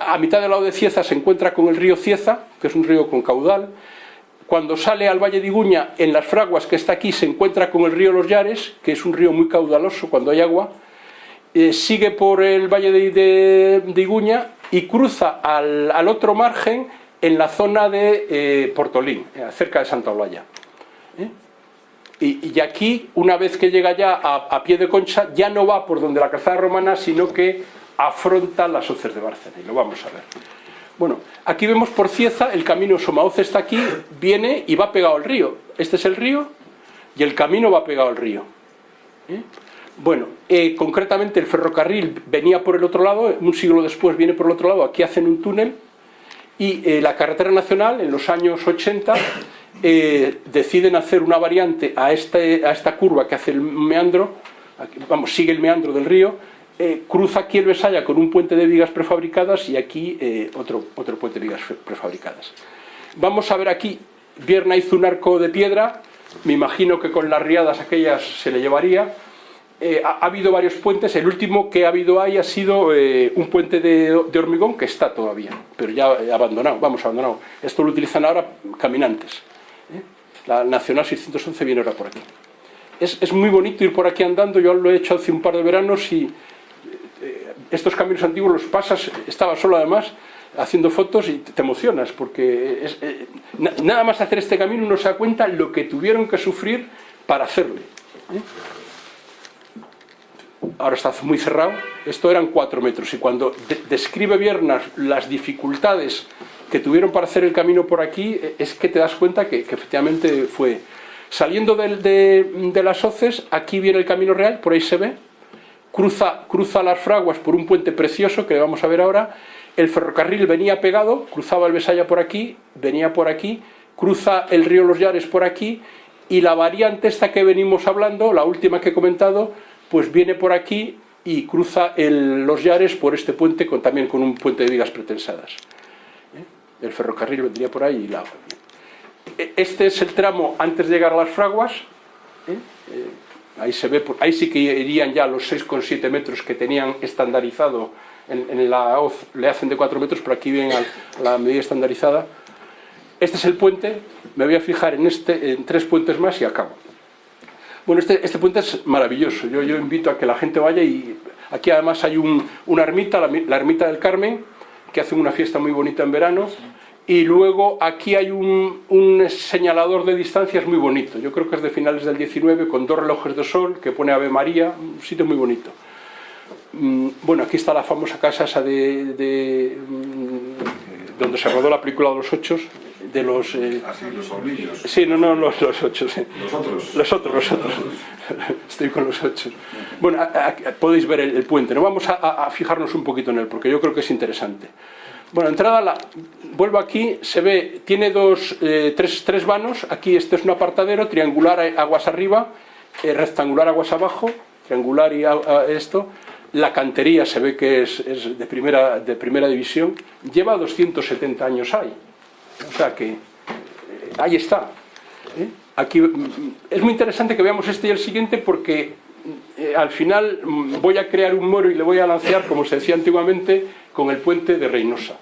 A: A mitad del lado de Cieza se encuentra con el río Cieza, que es un río con caudal. Cuando sale al Valle de Iguña, en las fraguas que está aquí, se encuentra con el río Los Llares, que es un río muy caudaloso cuando hay agua. Eh, sigue por el Valle de, Iguña y cruza al, otro margen en la zona de Portolín, cerca de Santa Olaya. Y, aquí, una vez que llega ya a, pie de concha, ya no va por donde la calzada romana, sino que afronta las hoces de Bárcena, y lo vamos a ver. Bueno, aquí vemos por Cieza, el camino Somaoz está aquí, viene y va pegado al río. Este es el río y el camino va pegado al río. ¿Eh? Bueno, eh, concretamente el ferrocarril venía por el otro lado, un siglo después viene por el otro lado, aquí hacen un túnel, y eh, la carretera nacional en los años 80 eh, deciden hacer una variante a, este, a esta curva que hace el meandro, vamos, sigue el meandro del río, eh, cruza aquí el Besaya con un puente de vigas prefabricadas y aquí eh, otro, otro puente de vigas prefabricadas. Vamos a ver aquí, Vierna hizo un arco de piedra, me imagino que con las riadas aquellas se le llevaría, eh, ha, habido varios puentes, el último que ha habido ahí ha sido un puente de, hormigón que está todavía, pero ya abandonado, vamos, abandonado. Esto lo utilizan ahora caminantes. La Nacional 611 viene ahora por aquí. Es, es, muy bonito ir por aquí andando, yo lo he hecho hace un par de veranos y estos caminos antiguos los pasas, estaba solo además, haciendo fotos y te emocionas, porque nada más hacer este camino uno se da cuenta lo que tuvieron que sufrir para hacerle ahora está muy cerrado, esto eran 4 metros y cuando describe Viernas las dificultades que tuvieron para hacer el camino por aquí, e, es que te das cuenta que, efectivamente fue... Saliendo de, las hoces, aquí viene el camino real, por ahí se ve, cruza, cruza las fraguas por un puente precioso que vamos a ver ahora, el ferrocarril venía pegado, cruzaba el Besaya por aquí, venía por aquí, cruza el río Los Llares por aquí, y la variante esta que venimos hablando, la última que he comentado, pues viene por aquí y cruza los Yares por este puente, con, también con un puente de vigas pretensadas. ¿Eh? El ferrocarril vendría por ahí y la e, Este es el tramo antes de llegar a las fraguas. ¿eh? Ahí, se ve, ahí sí que irían ya los 6,7 metros que tenían estandarizado en, la hoz, le hacen de 4 metros, pero aquí viene la medida estandarizada. Este es el puente, me voy a fijar en, este, en tres puentes más y acabo. Bueno, este, este, puente es maravilloso. Yo, yo, invito a que la gente vaya y aquí además hay una ermita, la, ermita del Carmen, que hace una fiesta muy bonita en verano. Y luego aquí hay un, señalador de distancias muy bonito. Yo creo que es de finales del 19, con dos relojes de sol, que pone Ave María, un sitio muy bonito. Mm, bueno, aquí está la famosa casa esa de, mm, donde se rodó la película de los ocho, de los...
B: Eh... Así, ah, los hornillos.
A: Sí, no, no, los, los ocho, sí.
B: Los otros.
A: Los otros, los otros. [LAUGHS] Estoy con los ocho. Bueno, podéis ver el, puente, no vamos a, fijarnos un poquito en él, porque yo creo que es interesante. Bueno, entrada, la, vuelvo aquí, se ve, tiene dos, eh, tres, tres vanos, aquí este es un apartadero, triangular aguas arriba, eh, rectangular aguas abajo, triangular y esto, la cantería se ve que es, de, primera, de primera división, lleva 270 años ahí, o sea que eh, ahí está. ¿eh? Aquí mm, es muy interesante que veamos este y el siguiente porque eh, al final mm, voy a crear un moro y le voy a lancear, como se decía antiguamente, con el puente de Reynosa.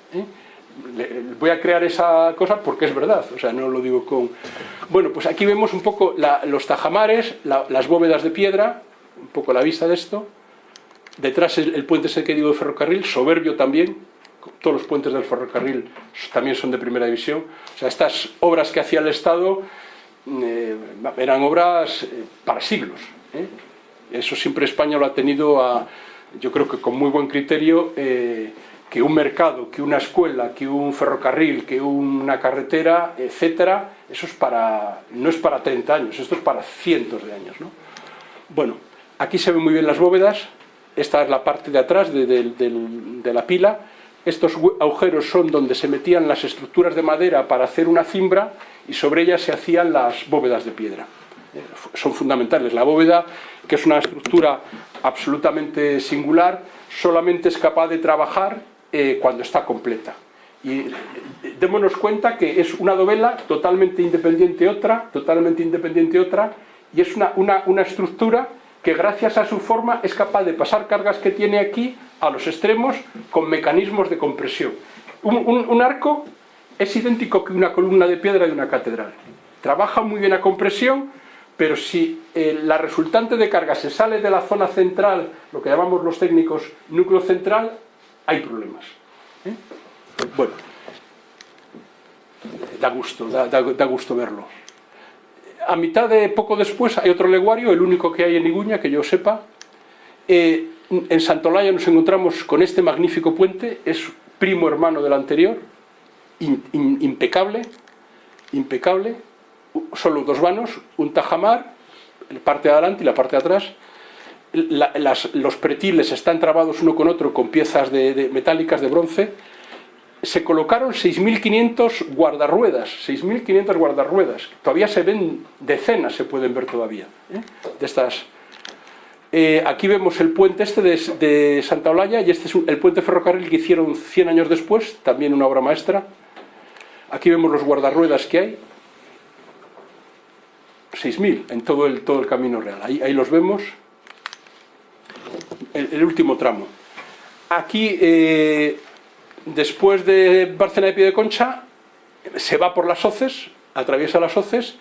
A: voy a crear esa cosa porque es verdad, o sea, no lo digo con... Bueno, pues aquí vemos un poco los tajamares, las bóvedas de piedra, un poco la vista de esto. Detrás el, el puente ese que digo de ferrocarril, soberbio también, todos los puentes del ferrocarril también son de primera división. O sea, estas obras que hacía el Estado eh, eran obras eh, para siglos. ¿eh? Eso siempre España lo ha tenido, a, yo creo que con muy buen criterio, que un mercado, que una escuela, que un ferrocarril, que una carretera, etcétera, eso es para, no es para 30 años, esto es para cientos de años. ¿no? Bueno, aquí se ven muy bien las bóvedas, esta es la parte de atrás de la pila, estos agujeros son donde se metían las estructuras de madera para hacer una cimbra y sobre ellas se hacían las bóvedas de piedra. Eh, son fundamentales. La bóveda, que es una estructura absolutamente singular, solamente es capaz de trabajar eh, cuando está completa. Y eh, démonos cuenta que es una dovela totalmente independiente otra, totalmente independiente otra, y es una, una, una estructura que gracias a su forma es capaz de pasar cargas que tiene aquí a los extremos con mecanismos de compresión. Un, arco es idéntico que una columna de piedra de una catedral. Trabaja muy bien a compresión, pero si eh, la resultante de carga se sale de la zona central, lo que llamamos los técnicos núcleo central, hay problemas. ¿eh? Bueno, da gusto, da gusto verlo a mitad de poco después hay otro leguario, el único que hay en Iguña, que yo sepa. Eh, en Santolaya nos encontramos con este magnífico puente, es primo hermano del anterior, impecable, impecable, solo dos vanos, un tajamar, la parte de adelante y la parte de atrás. los pretiles están trabados uno con otro con piezas de metálicas de bronce, se colocaron 6.500 guardarruedas, 6.500 guardarruedas. Todavía se ven decenas, se pueden ver todavía, ¿eh? de estas. Eh, aquí vemos el puente este de, Santa Olalla y este es el puente ferrocarril que hicieron 100 años después, también una obra maestra. Aquí vemos los guardarruedas que hay. 6.000 en todo el, todo el camino real. Ahí, ahí los vemos. el último tramo. Aquí, eh, después de Bárcena de Pie de Concha, se va por las hoces, atraviesa las hoces,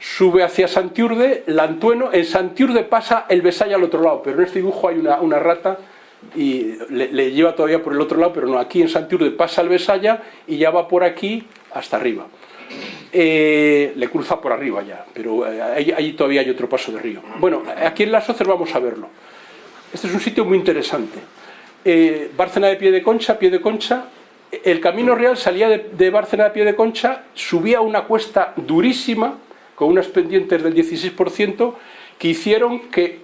A: sube hacia Santiurde, Lantueno, en Santiurde pasa el Besaya al otro lado, pero en este dibujo hay una, rata y le, lleva todavía por el otro lado, pero no, aquí en Santiurde pasa el Besaya y ya va por aquí hasta arriba. Eh, le cruza por arriba ya, pero eh, ahí, todavía hay otro paso de río. Bueno, aquí en las hoces vamos a verlo. Este es un sitio muy interesante. Eh, Bárcena de Pie de Concha, Pie de Concha, el camino real salía de, Bárcena de Pie de Concha, subía una cuesta durísima, con unas pendientes del 16%, que hicieron que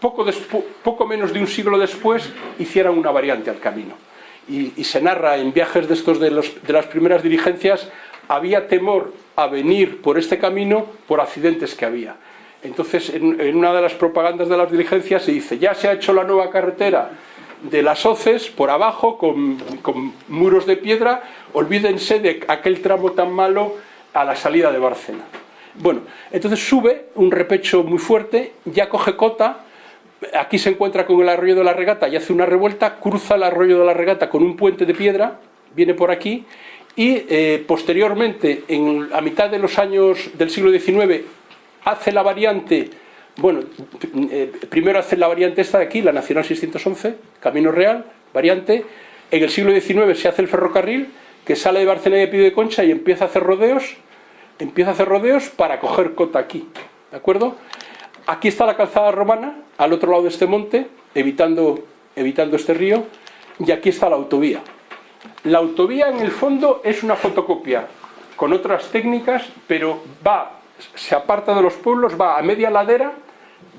A: poco, menos de un siglo después hicieran una variante al camino. Y, se narra en viajes de, estos de, de las primeras dirigencias, había temor a venir por este camino por accidentes que había. Entonces, en, una de las propagandas de las diligencias se dice, ya se ha hecho la nueva carretera de las hoces por abajo con, con muros de piedra, olvídense de aquel tramo tan malo a la salida de Bárcena. Bueno, entonces sube un repecho muy fuerte, ya coge cota, aquí se encuentra con el arroyo de la regata y hace una revuelta, cruza el arroyo de la regata con un puente de piedra, viene por aquí, y eh, posteriormente, en, a mitad de los años del siglo XIX, hace la variante, bueno, eh, primero hace la variante esta de aquí, la Nacional 611, Camino Real, variante, en el siglo XIX se hace el ferrocarril, que sale de Barcelona y de Pío de Concha y empieza a hacer rodeos, empieza a hacer rodeos para coger cota aquí, ¿de acuerdo? Aquí está la calzada romana, al otro lado de este monte, evitando, evitando este río, y aquí está la autovía. La autovía en el fondo es una fotocopia con otras técnicas, pero va, se aparta de los pueblos, va a media ladera,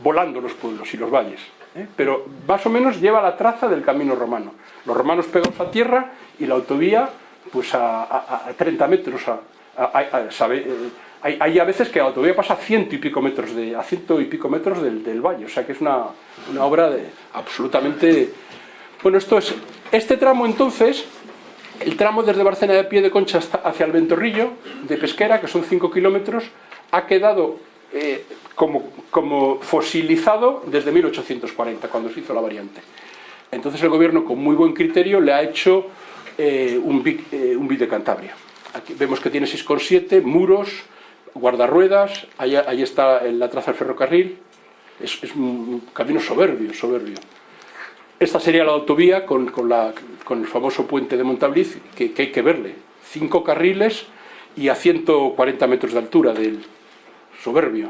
A: volando los pueblos y los valles. ¿eh? Pero más o menos lleva la traza del camino romano. Los romanos pegados a tierra y la autovía pues a, 30 metros. Eh, hay, a veces que la autovía pasa a ciento y pico metros, de, a ciento y pico metros del, valle, o sea que es una, obra de, absolutamente... Bueno, esto es... Este tramo entonces, el tramo desde Barcena de Pie de Concha hacia el Ventorrillo, de Pesquera, que son 5 kilómetros, ha quedado eh, como, fosilizado desde 1840, cuando se hizo la variante. Entonces el gobierno, con muy buen criterio, le ha hecho eh, un, BIC, eh, de Cantabria. Aquí vemos que tiene 6,7, muros, guardarruedas, ahí, ahí, está la traza del ferrocarril, es, un camino soberbio, soberbio. Esta sería la autovía con, el famoso puente de Montabliz, que, hay que verle. Cinco carriles y a 140 metros de altura del soberbio.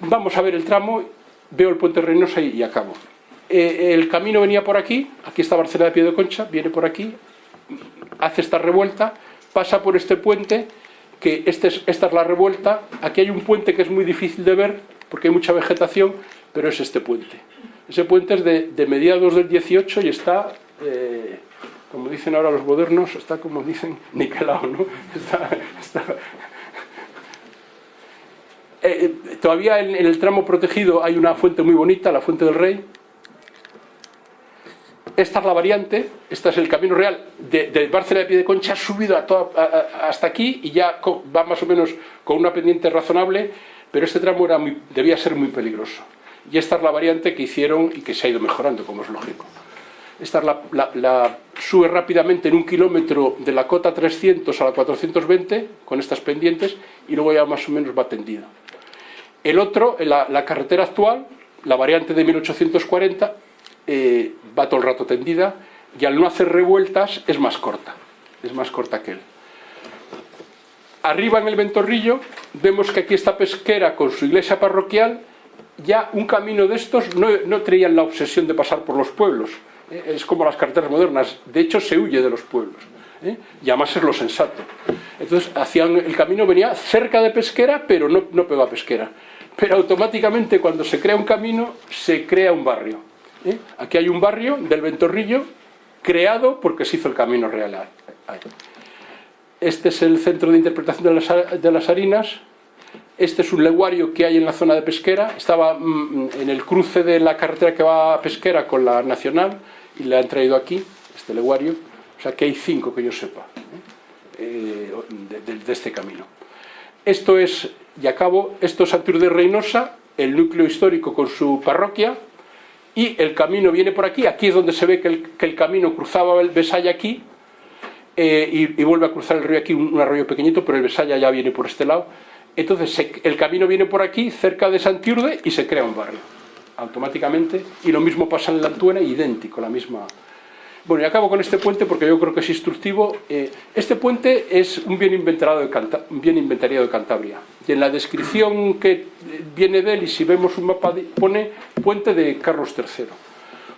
A: Vamos a ver el tramo, veo el puente Reynosa y acabo. Eh, el camino venía por aquí, aquí está Barcelona de Pie de Concha, viene por aquí, hace esta revuelta, pasa por este puente, que este esta es la revuelta, aquí hay un puente que es muy difícil de ver, porque hay mucha vegetación, pero es este puente. Ese puente es de, mediados del 18 y está, eh, como dicen ahora los modernos, está como dicen, [LAUGHS] niquelado, ¿no? Eh, todavía en el tramo protegido hay una fuente muy bonita, la Fuente del Rey, esta es la variante, este es el camino real de, de Barcelona de Pie de Concha, ha subido hasta aquí y ya va más o menos con una pendiente razonable, pero este tramo era debía ser muy peligroso. Y esta es la variante que hicieron y que se ha ido mejorando, como es lógico. Esta es la, sube rápidamente en un kilómetro de la cota 300 a la 420 con estas pendientes y luego ya más o menos va tendida. El otro, la, la carretera actual, la variante de 1840, eh, va todo el rato tendida y al no hacer revueltas es más corta, es más corta que él. Arriba en el Ventorrillo vemos que aquí está Pesquera con su iglesia parroquial, ya un camino de estos no, no traían la obsesión de pasar por los pueblos, eh, es como las carreteras modernas, de hecho se huye de los pueblos, ¿eh? y además es lo sensato. Entonces hacían, el camino venía cerca de Pesquera, pero no, no pegó a Pesquera. Pero automáticamente cuando se crea un camino, se crea un barrio. ¿eh? Aquí hay un barrio del Ventorrillo creado porque se hizo el Camino Real. Este es el centro de interpretación de las, harinas. Este es un leguario que hay en la zona de pesquera. Estaba mm, en el cruce de la carretera que va a pesquera con la nacional y le han traído aquí, este leguario. O sea que hay cinco que yo sepa ¿eh? Eh, de, este camino. Esto es, y acabo, esto es Santur de Reynosa, el núcleo histórico con su parroquia, y el camino viene por aquí, aquí es donde se ve que el, camino cruzaba el Besaya aquí, eh, y, vuelve a cruzar el río aquí, un, arroyo pequeñito, pero el Besaya ya viene por este lado. Entonces el camino viene por aquí, cerca de Santiurde, y se crea un barrio, automáticamente, y lo mismo pasa en la Antuena, idéntico, la misma... Bueno, y acabo con este puente porque yo creo que es instructivo. Eh, este puente es un bien, inventariado de inventariado de Cantabria. Y en la descripción que viene de él, y si vemos un mapa, pone puente de Carlos III.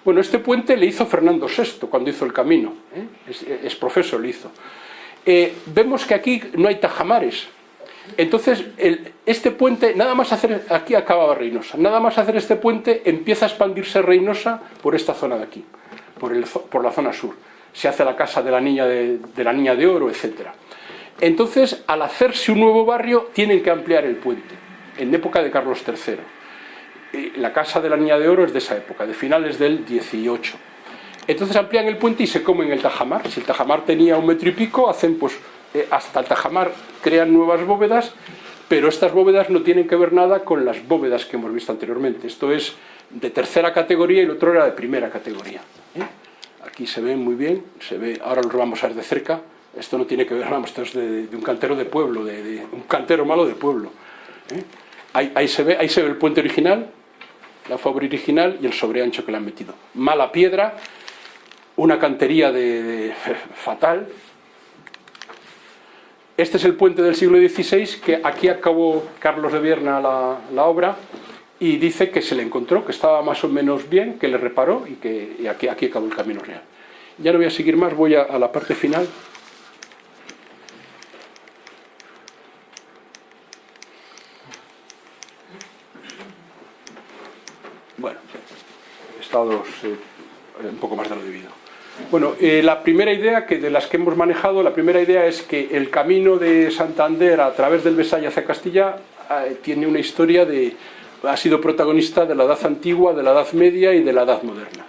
A: Bueno, este puente le hizo Fernando VI cuando hizo el camino, ¿eh? es, es, profesor, le hizo. Eh, vemos que aquí no hay tajamares, entonces este puente, nada más hacer, aquí acababa Reynosa, nada más hacer este puente empieza a expandirse Reynosa por esta zona de aquí, por, la zona sur. Se hace la casa de la niña de, de la niña de oro, etc. Entonces, al hacerse un nuevo barrio, tienen que ampliar el puente, en época de Carlos III la casa de la Niña de Oro es de esa época, de finales del 18. Entonces amplían el puente y se comen el tajamar. Si el tajamar tenía un metro y pico, hacen pues hasta el tajamar crean nuevas bóvedas, pero estas bóvedas no tienen que ver nada con las bóvedas que hemos visto anteriormente. Esto es de tercera categoría y el otro era de primera categoría. ¿eh? Aquí se ve muy bien, se ve, ahora los vamos a ver de cerca. Esto no tiene que ver, vamos, esto es de, un cantero de pueblo, de, un cantero malo de pueblo. ¿eh? Ahí, se ve, ahí se ve el puente original, la fobra original y el sobreancho que le han metido. Mala piedra, una cantería de, [LAUGHS] fatal. Este es el puente del siglo XVI, que aquí acabó Carlos de Vierna la, obra, y dice que se le encontró, que estaba más o menos bien, que le reparó y que aquí, aquí acabó el camino real. Ya no voy a seguir más, voy a, la parte final. estados eh, un poco más de lo debido. Bueno, eh, la primera idea que de las que hemos manejado, la primera idea es que el camino de Santander a través del Besaya hacia Castilla eh, tiene una historia de... ha sido protagonista de la Edad Antigua, de la Edad Media y de la Edad Moderna.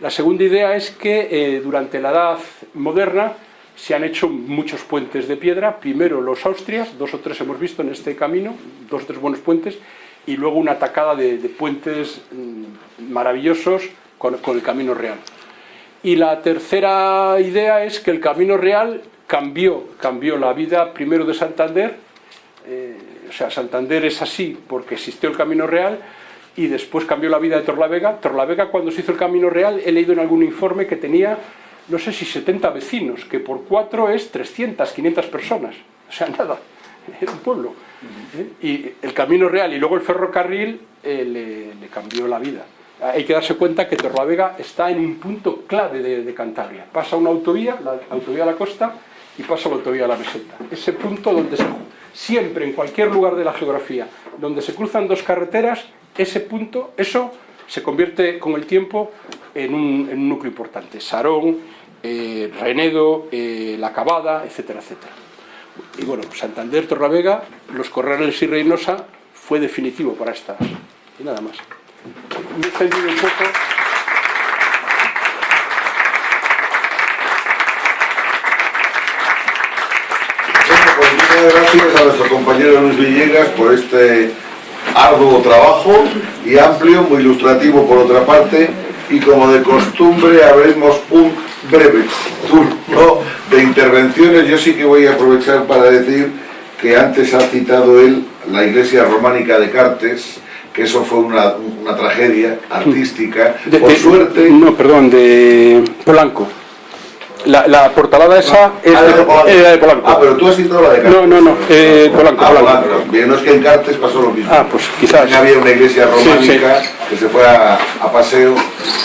A: La segunda idea es que eh, durante la Edad Moderna se han hecho muchos puentes de piedra, primero los Austrias, dos o tres hemos visto en este camino, dos o tres buenos puentes, y luego una atacada de, de puentes mmm, maravillosos con, con, el Camino Real. Y la tercera idea es que el Camino Real cambió, cambió la vida primero de Santander, eh, o sea, Santander es así porque existió el Camino Real, y después cambió la vida de Torlavega. Torlavega cuando se hizo el Camino Real, he leído en algún informe que tenía, no sé si 70 vecinos, que por cuatro es 300, 500 personas, o sea, [LAUGHS] nada, era un pueblo. ¿Eh? Y el camino real y luego el ferrocarril eh, le, le, cambió la vida. Hay que darse cuenta que Torlavega está en un punto clave de, Cantabria. Pasa una autovía, la autovía a la costa, y pasa la autovía a la meseta. Ese punto donde se, siempre, en cualquier lugar de la geografía, donde se cruzan dos carreteras, ese punto, eso se convierte con el tiempo en un, núcleo importante. Sarón, eh, Renedo, eh, La Cabada, etcétera, etcétera. Y bueno, Santander, Torravega, los Corrales y Reynosa fue definitivo para estas. Y nada más. Me he extendido un poco.
B: Bueno, pues gracias a nuestro compañero Luis Villegas por este arduo trabajo y amplio, muy ilustrativo por otra parte, y como de costumbre haremos un breve turno de intervenciones. Yo sí que voy a aprovechar para decir que antes ha citado él la iglesia románica de Cartes, que eso fue una, una tragedia artística,
A: de,
B: por
A: de,
B: suerte...
A: No, perdón, de Polanco. La, la portalada esa
B: ah,
A: es
B: ah, de, Polanco.
A: de Polanco.
B: Ah, pero tú has citado la de Cartes.
A: No, no, no, eh, Polanco,
B: ah,
A: Polanco.
B: Polanco. Bien, no es que en Cartes pasó lo mismo.
A: Ah, pues quizás.
B: También había una iglesia románica
A: Sí, sí.
B: que se fue a, a paseo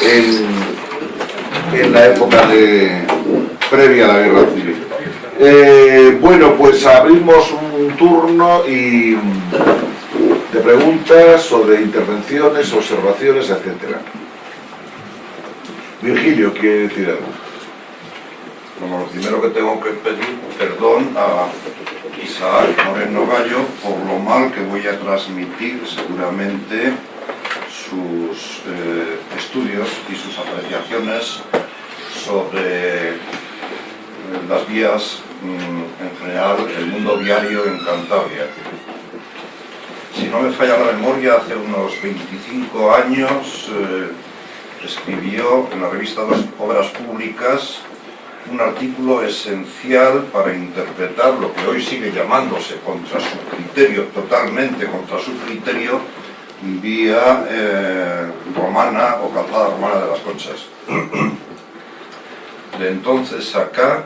B: en, en la época de, previa a la guerra civil. Eh, bueno, pues abrimos un turno y de preguntas de intervenciones, observaciones, etcétera. Virgilio quiere decir algo.
C: Bueno, lo primero que tengo que pedir perdón a Isaac Moreno Gallo por lo mal que voy a transmitir seguramente sus eh, estudios y sus apreciaciones sobre eh, las vías mm, en general, el mundo viario en Cantabria. Si no me falla la memoria, hace unos 25 años eh, escribió en la revista Obras Públicas un artículo esencial para interpretar lo que hoy sigue llamándose contra su criterio, totalmente contra su criterio, vía eh, romana o calzada romana de las conchas. De entonces acá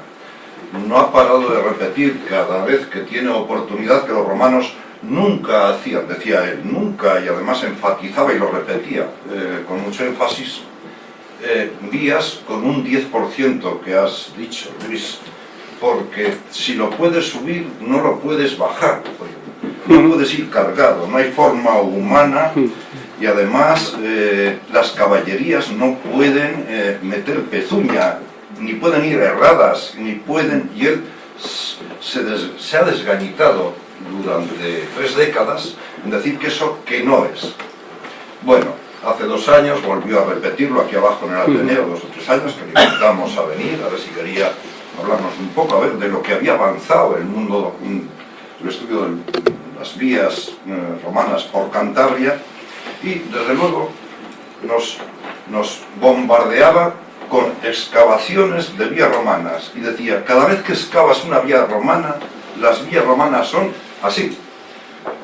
C: no ha parado de repetir cada vez que tiene oportunidad que los romanos nunca hacían, decía él, nunca, y además enfatizaba y lo repetía eh, con mucho énfasis, eh, vías con un 10% que has dicho, Luis, porque si lo puedes subir, no lo puedes bajar, no puedes ir cargado, no hay forma humana y además eh, las caballerías no pueden eh, meter pezuña, ni pueden ir erradas, ni pueden, y él se, se ha desgañitado durante tres décadas en decir que eso que no es. Bueno, hace dos años volvió a repetirlo aquí abajo en el Ateneo, dos o tres años, que le invitamos a venir, a ver si quería hablarnos un poco, a ver, de lo que había avanzado el mundo, el estudio de las vías eh, romanas por Cantabria, y desde luego nos, nos bombardeaba con excavaciones de vías romanas, y decía, cada vez que excavas una vía romana, las vías romanas son así,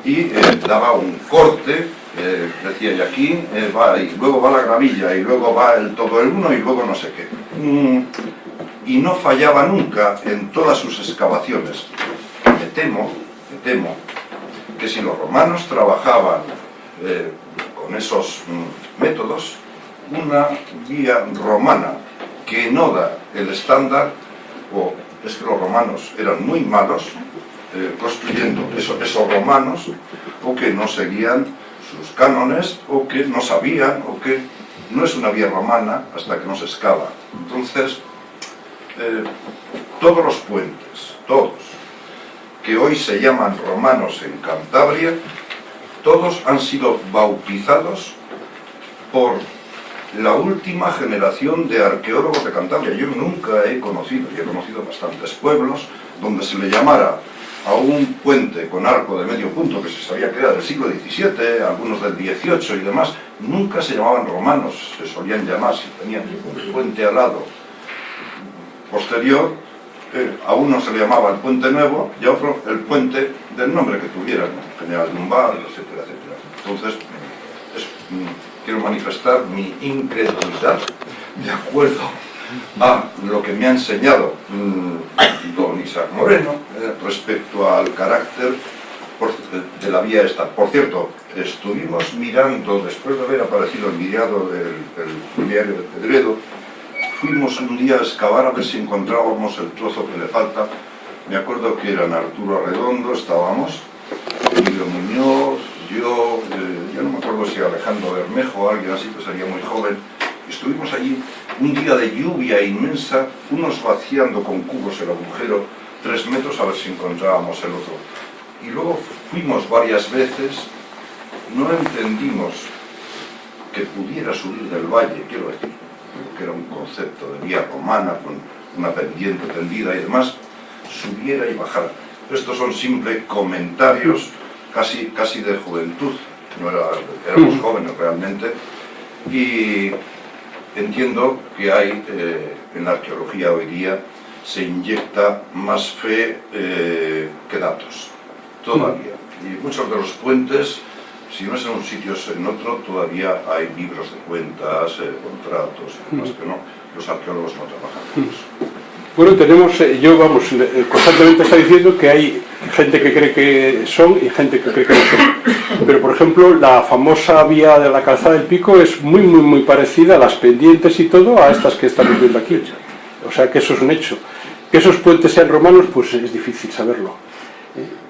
C: y eh, daba un corte eh, decía, y aquí eh, va, y luego va la gravilla, y luego va el todo el uno, y luego no sé qué. Mm, y no fallaba nunca en todas sus excavaciones. Me temo, me temo, que si los romanos trabajaban con esos mm, métodos, una vía romana que no da el estándar, o es que los romanos eran muy malos, construyendo eso, esos romanos, o que no seguían sus cánones o que no sabían o que no es una vía romana hasta que no se excava. Entonces, eh, todos los puentes, todos, que hoy se llaman romanos en Cantabria, todos han sido bautizados por la última generación de arqueólogos de Cantabria. Yo nunca he conocido, y he conocido bastantes pueblos, donde se le llamara a un puente con arco de medio punto que se sabía que era del siglo XVII, algunos del XVIII y demás, nunca se llamaban romanos, se solían llamar, si tenían un puente al lado posterior, eh, a uno se le llamaba el puente nuevo y a otro el puente del nombre que tuvieran, General Lumbar, etcétera, etcétera. Entonces, mm, quiero manifestar mi incredulidad de acuerdo a lo que me ha enseñado mm, don Isaac Moreno eh, respecto al carácter de la vía esta. Por cierto, estuvimos mirando, después de haber aparecido el diario del, diario de Pedredo, fuimos un día a excavar a ver si encontrábamos el trozo que le falta. Me acuerdo que eran Arturo Redondo, estábamos, Emilio Muñoz, yo, eh, yo no me acuerdo si Alejandro Bermejo o alguien así, que sería muy joven, Estuvimos allí un día de lluvia inmensa, unos vaciando con cubos el agujero, tres metros a ver si encontrábamos el otro. Y luego fuimos varias veces, no entendimos que pudiera subir del valle, quiero decir, que era un concepto de vía romana con una pendiente tendida y demás, subiera y bajara. Estos son simples comentarios casi, casi de juventud, no era, éramos jóvenes realmente, y entiendo que hay, eh, en la arqueología hoy día, se inyecta más fe eh, que datos, todavía. Y muchos de los puentes, si no es en un sitio es en otro, todavía hay libros de cuentas, eh, contratos y demás que no. Los arqueólogos no trabajan con eso.
A: Bueno, tenemos, yo vamos, constantemente está diciendo que hay gente que cree que son y gente que cree que no son. Pero, por ejemplo, la famosa vía de la calzada del Pico es muy, muy, muy parecida a las pendientes y todo a estas que estamos viendo aquí. O sea que eso es un hecho. Que esos puentes sean romanos, pues es difícil saberlo.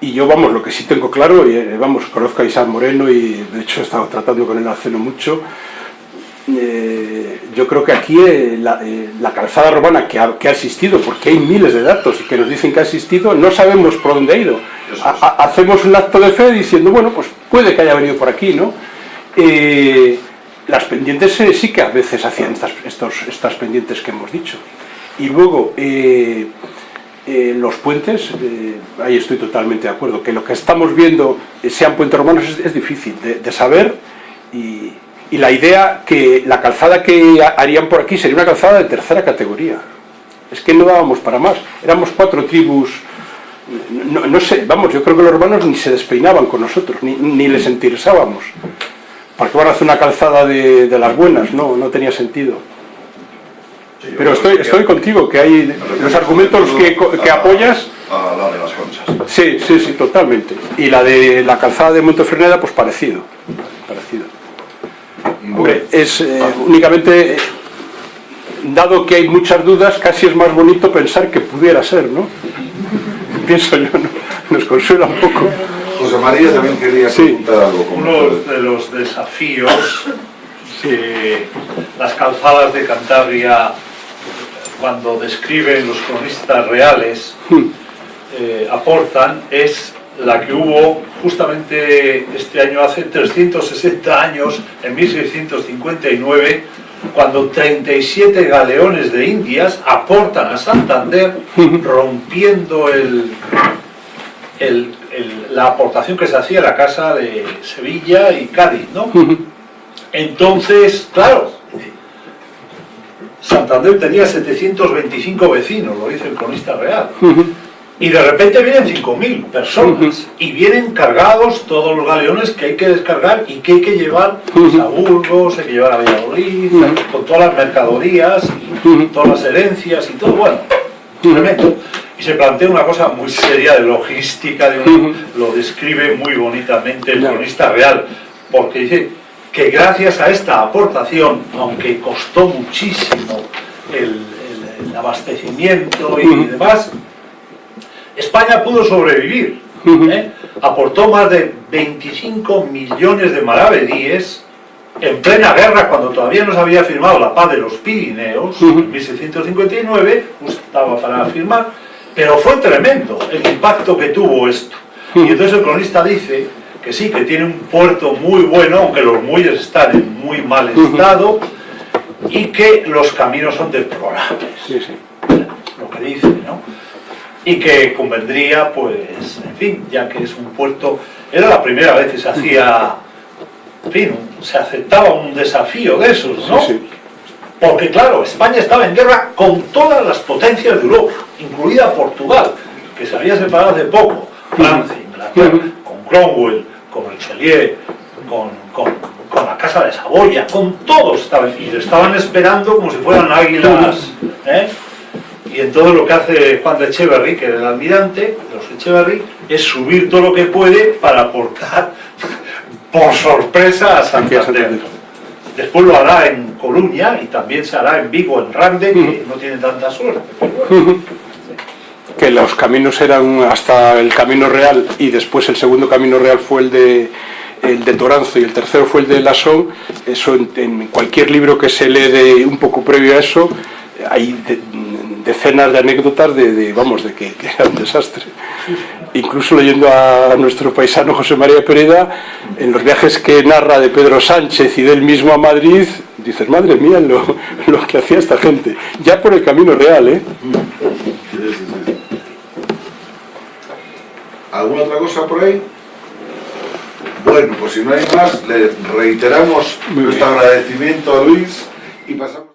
A: Y yo, vamos, lo que sí tengo claro, y eh, vamos, conozco a Isaac Moreno y de hecho he estado tratando con él hace no mucho, eh, yo creo que aquí eh, eh, la, calzada romana que ha, existido, porque hay miles de datos que nos dicen que ha existido, no sabemos por dónde ha ido. hacemos un acto de fe diciendo, bueno, pues puede que haya venido por aquí, ¿no? las pendientes sí que a veces hacían estas, estos, estas pendientes que hemos dicho. Y luego, los puentes, ahí estoy totalmente de acuerdo, que lo que estamos viendo sean puentes romanos es, difícil de, de saber y y la idea que la calzada que harían por aquí sería una calzada de tercera categoría. Es que no dábamos para más. Éramos cuatro tribus, no, no sé, vamos, yo creo que los hermanos ni se despeinaban con nosotros, ni, ni les interesábamos. ¿Para qué van a hacer una calzada de, de las buenas? No, no tenía sentido.
C: Sí,
A: Pero estoy, estoy contigo, que hay los argumentos que, que apoyas,
C: A la de las conchas.
A: sí, sí, sí, totalmente. Y la de la calzada de Montefreneda, pues parecido. parecido. Hombre, es eh, únicamente, eh, dado que hay muchas dudas, casi es más bonito pensar que pudiera ser, ¿no? [LAUGHS] Pienso yo, ¿no? Nos consuela un poco.
B: José María también quería
A: Sí.
B: preguntar algo.
D: Uno de los desafíos que las calzadas de Cantabria, cuando describen los cronistas reales, eh, aportan es la que hubo justamente este año, hace 360 años, en 1659, cuando 37 galeones de Indias aportan a Santander, [LAUGHS] rompiendo el, el- el- la aportación que se hacía a la casa de Sevilla y Cádiz, ¿no? [LAUGHS] Entonces, claro, Santander tenía 725 vecinos, lo dice el cronista real. [LAUGHS] Y de repente vienen 5.000 personas y vienen cargados todos los galeones que hay que descargar y que hay que llevar pues, a Burgos, hay que llevar a Valladolid, con todas las mercaderías, y todas las herencias y todo, bueno, tremendo. Y se plantea una cosa muy seria de logística, de un- lo describe muy bonitamente el cronista real, porque dice que gracias a esta aportación, aunque costó muchísimo el, el- el abastecimiento y demás, España pudo sobrevivir. ¿eh? Aportó más de 25 millones de maravedíes en plena guerra, cuando todavía no se había firmado la paz de los Pirineos, en 1659, justo estaba para firmar, pero fue tremendo el impacto que tuvo esto. Y entonces el cronista dice que sí, que tiene un puerto muy bueno, aunque los muelles están en muy mal estado, y que los caminos son deplorables
A: Sí, sí.
D: lo que dice, ¿no? Y que convendría, pues, en fin, ya que es un puerto, era la primera vez que se hacía, en fin, se aceptaba un desafío de esos, ¿no?
A: Sí, sí.
D: Porque claro, España estaba en guerra con todas las potencias de Europa, incluida Portugal, que se había separado hace poco, Francia, Inglaterra, con Cromwell, con Richelieu, con, con- con la Casa de Saboya, con todos estaban, y estaban esperando como si fueran águilas, ¿eh? Y entonces lo que hace Juan de Echeverry, que era el almirante, los Echeverry, es subir todo lo que puede para aportar [LAUGHS] por sorpresa a Santander. Después lo hará en Coruña y también se hará en Vigo, en Rande, que no tiene tanta suerte. pero bueno.
A: que los caminos eran hasta el camino real y después el segundo camino real fue el de el de Toranzo y el tercero fue el de Lasón, eso en, en cualquier libro que se lee de un poco previo a eso, hay de- decenas de anécdotas de, de, vamos, de que, que era un desastre. Incluso leyendo a nuestro paisano José María Pereda, en los viajes que narra de Pedro Sánchez y del mismo a Madrid, dices, madre mía, lo, lo que hacía esta gente, ya por el camino real, ¿eh?
B: Sí, sí, sí. ¿Alguna otra cosa por ahí? Bueno, pues si no hay más, le reiteramos nuestro agradecimiento a Luis y pasamos...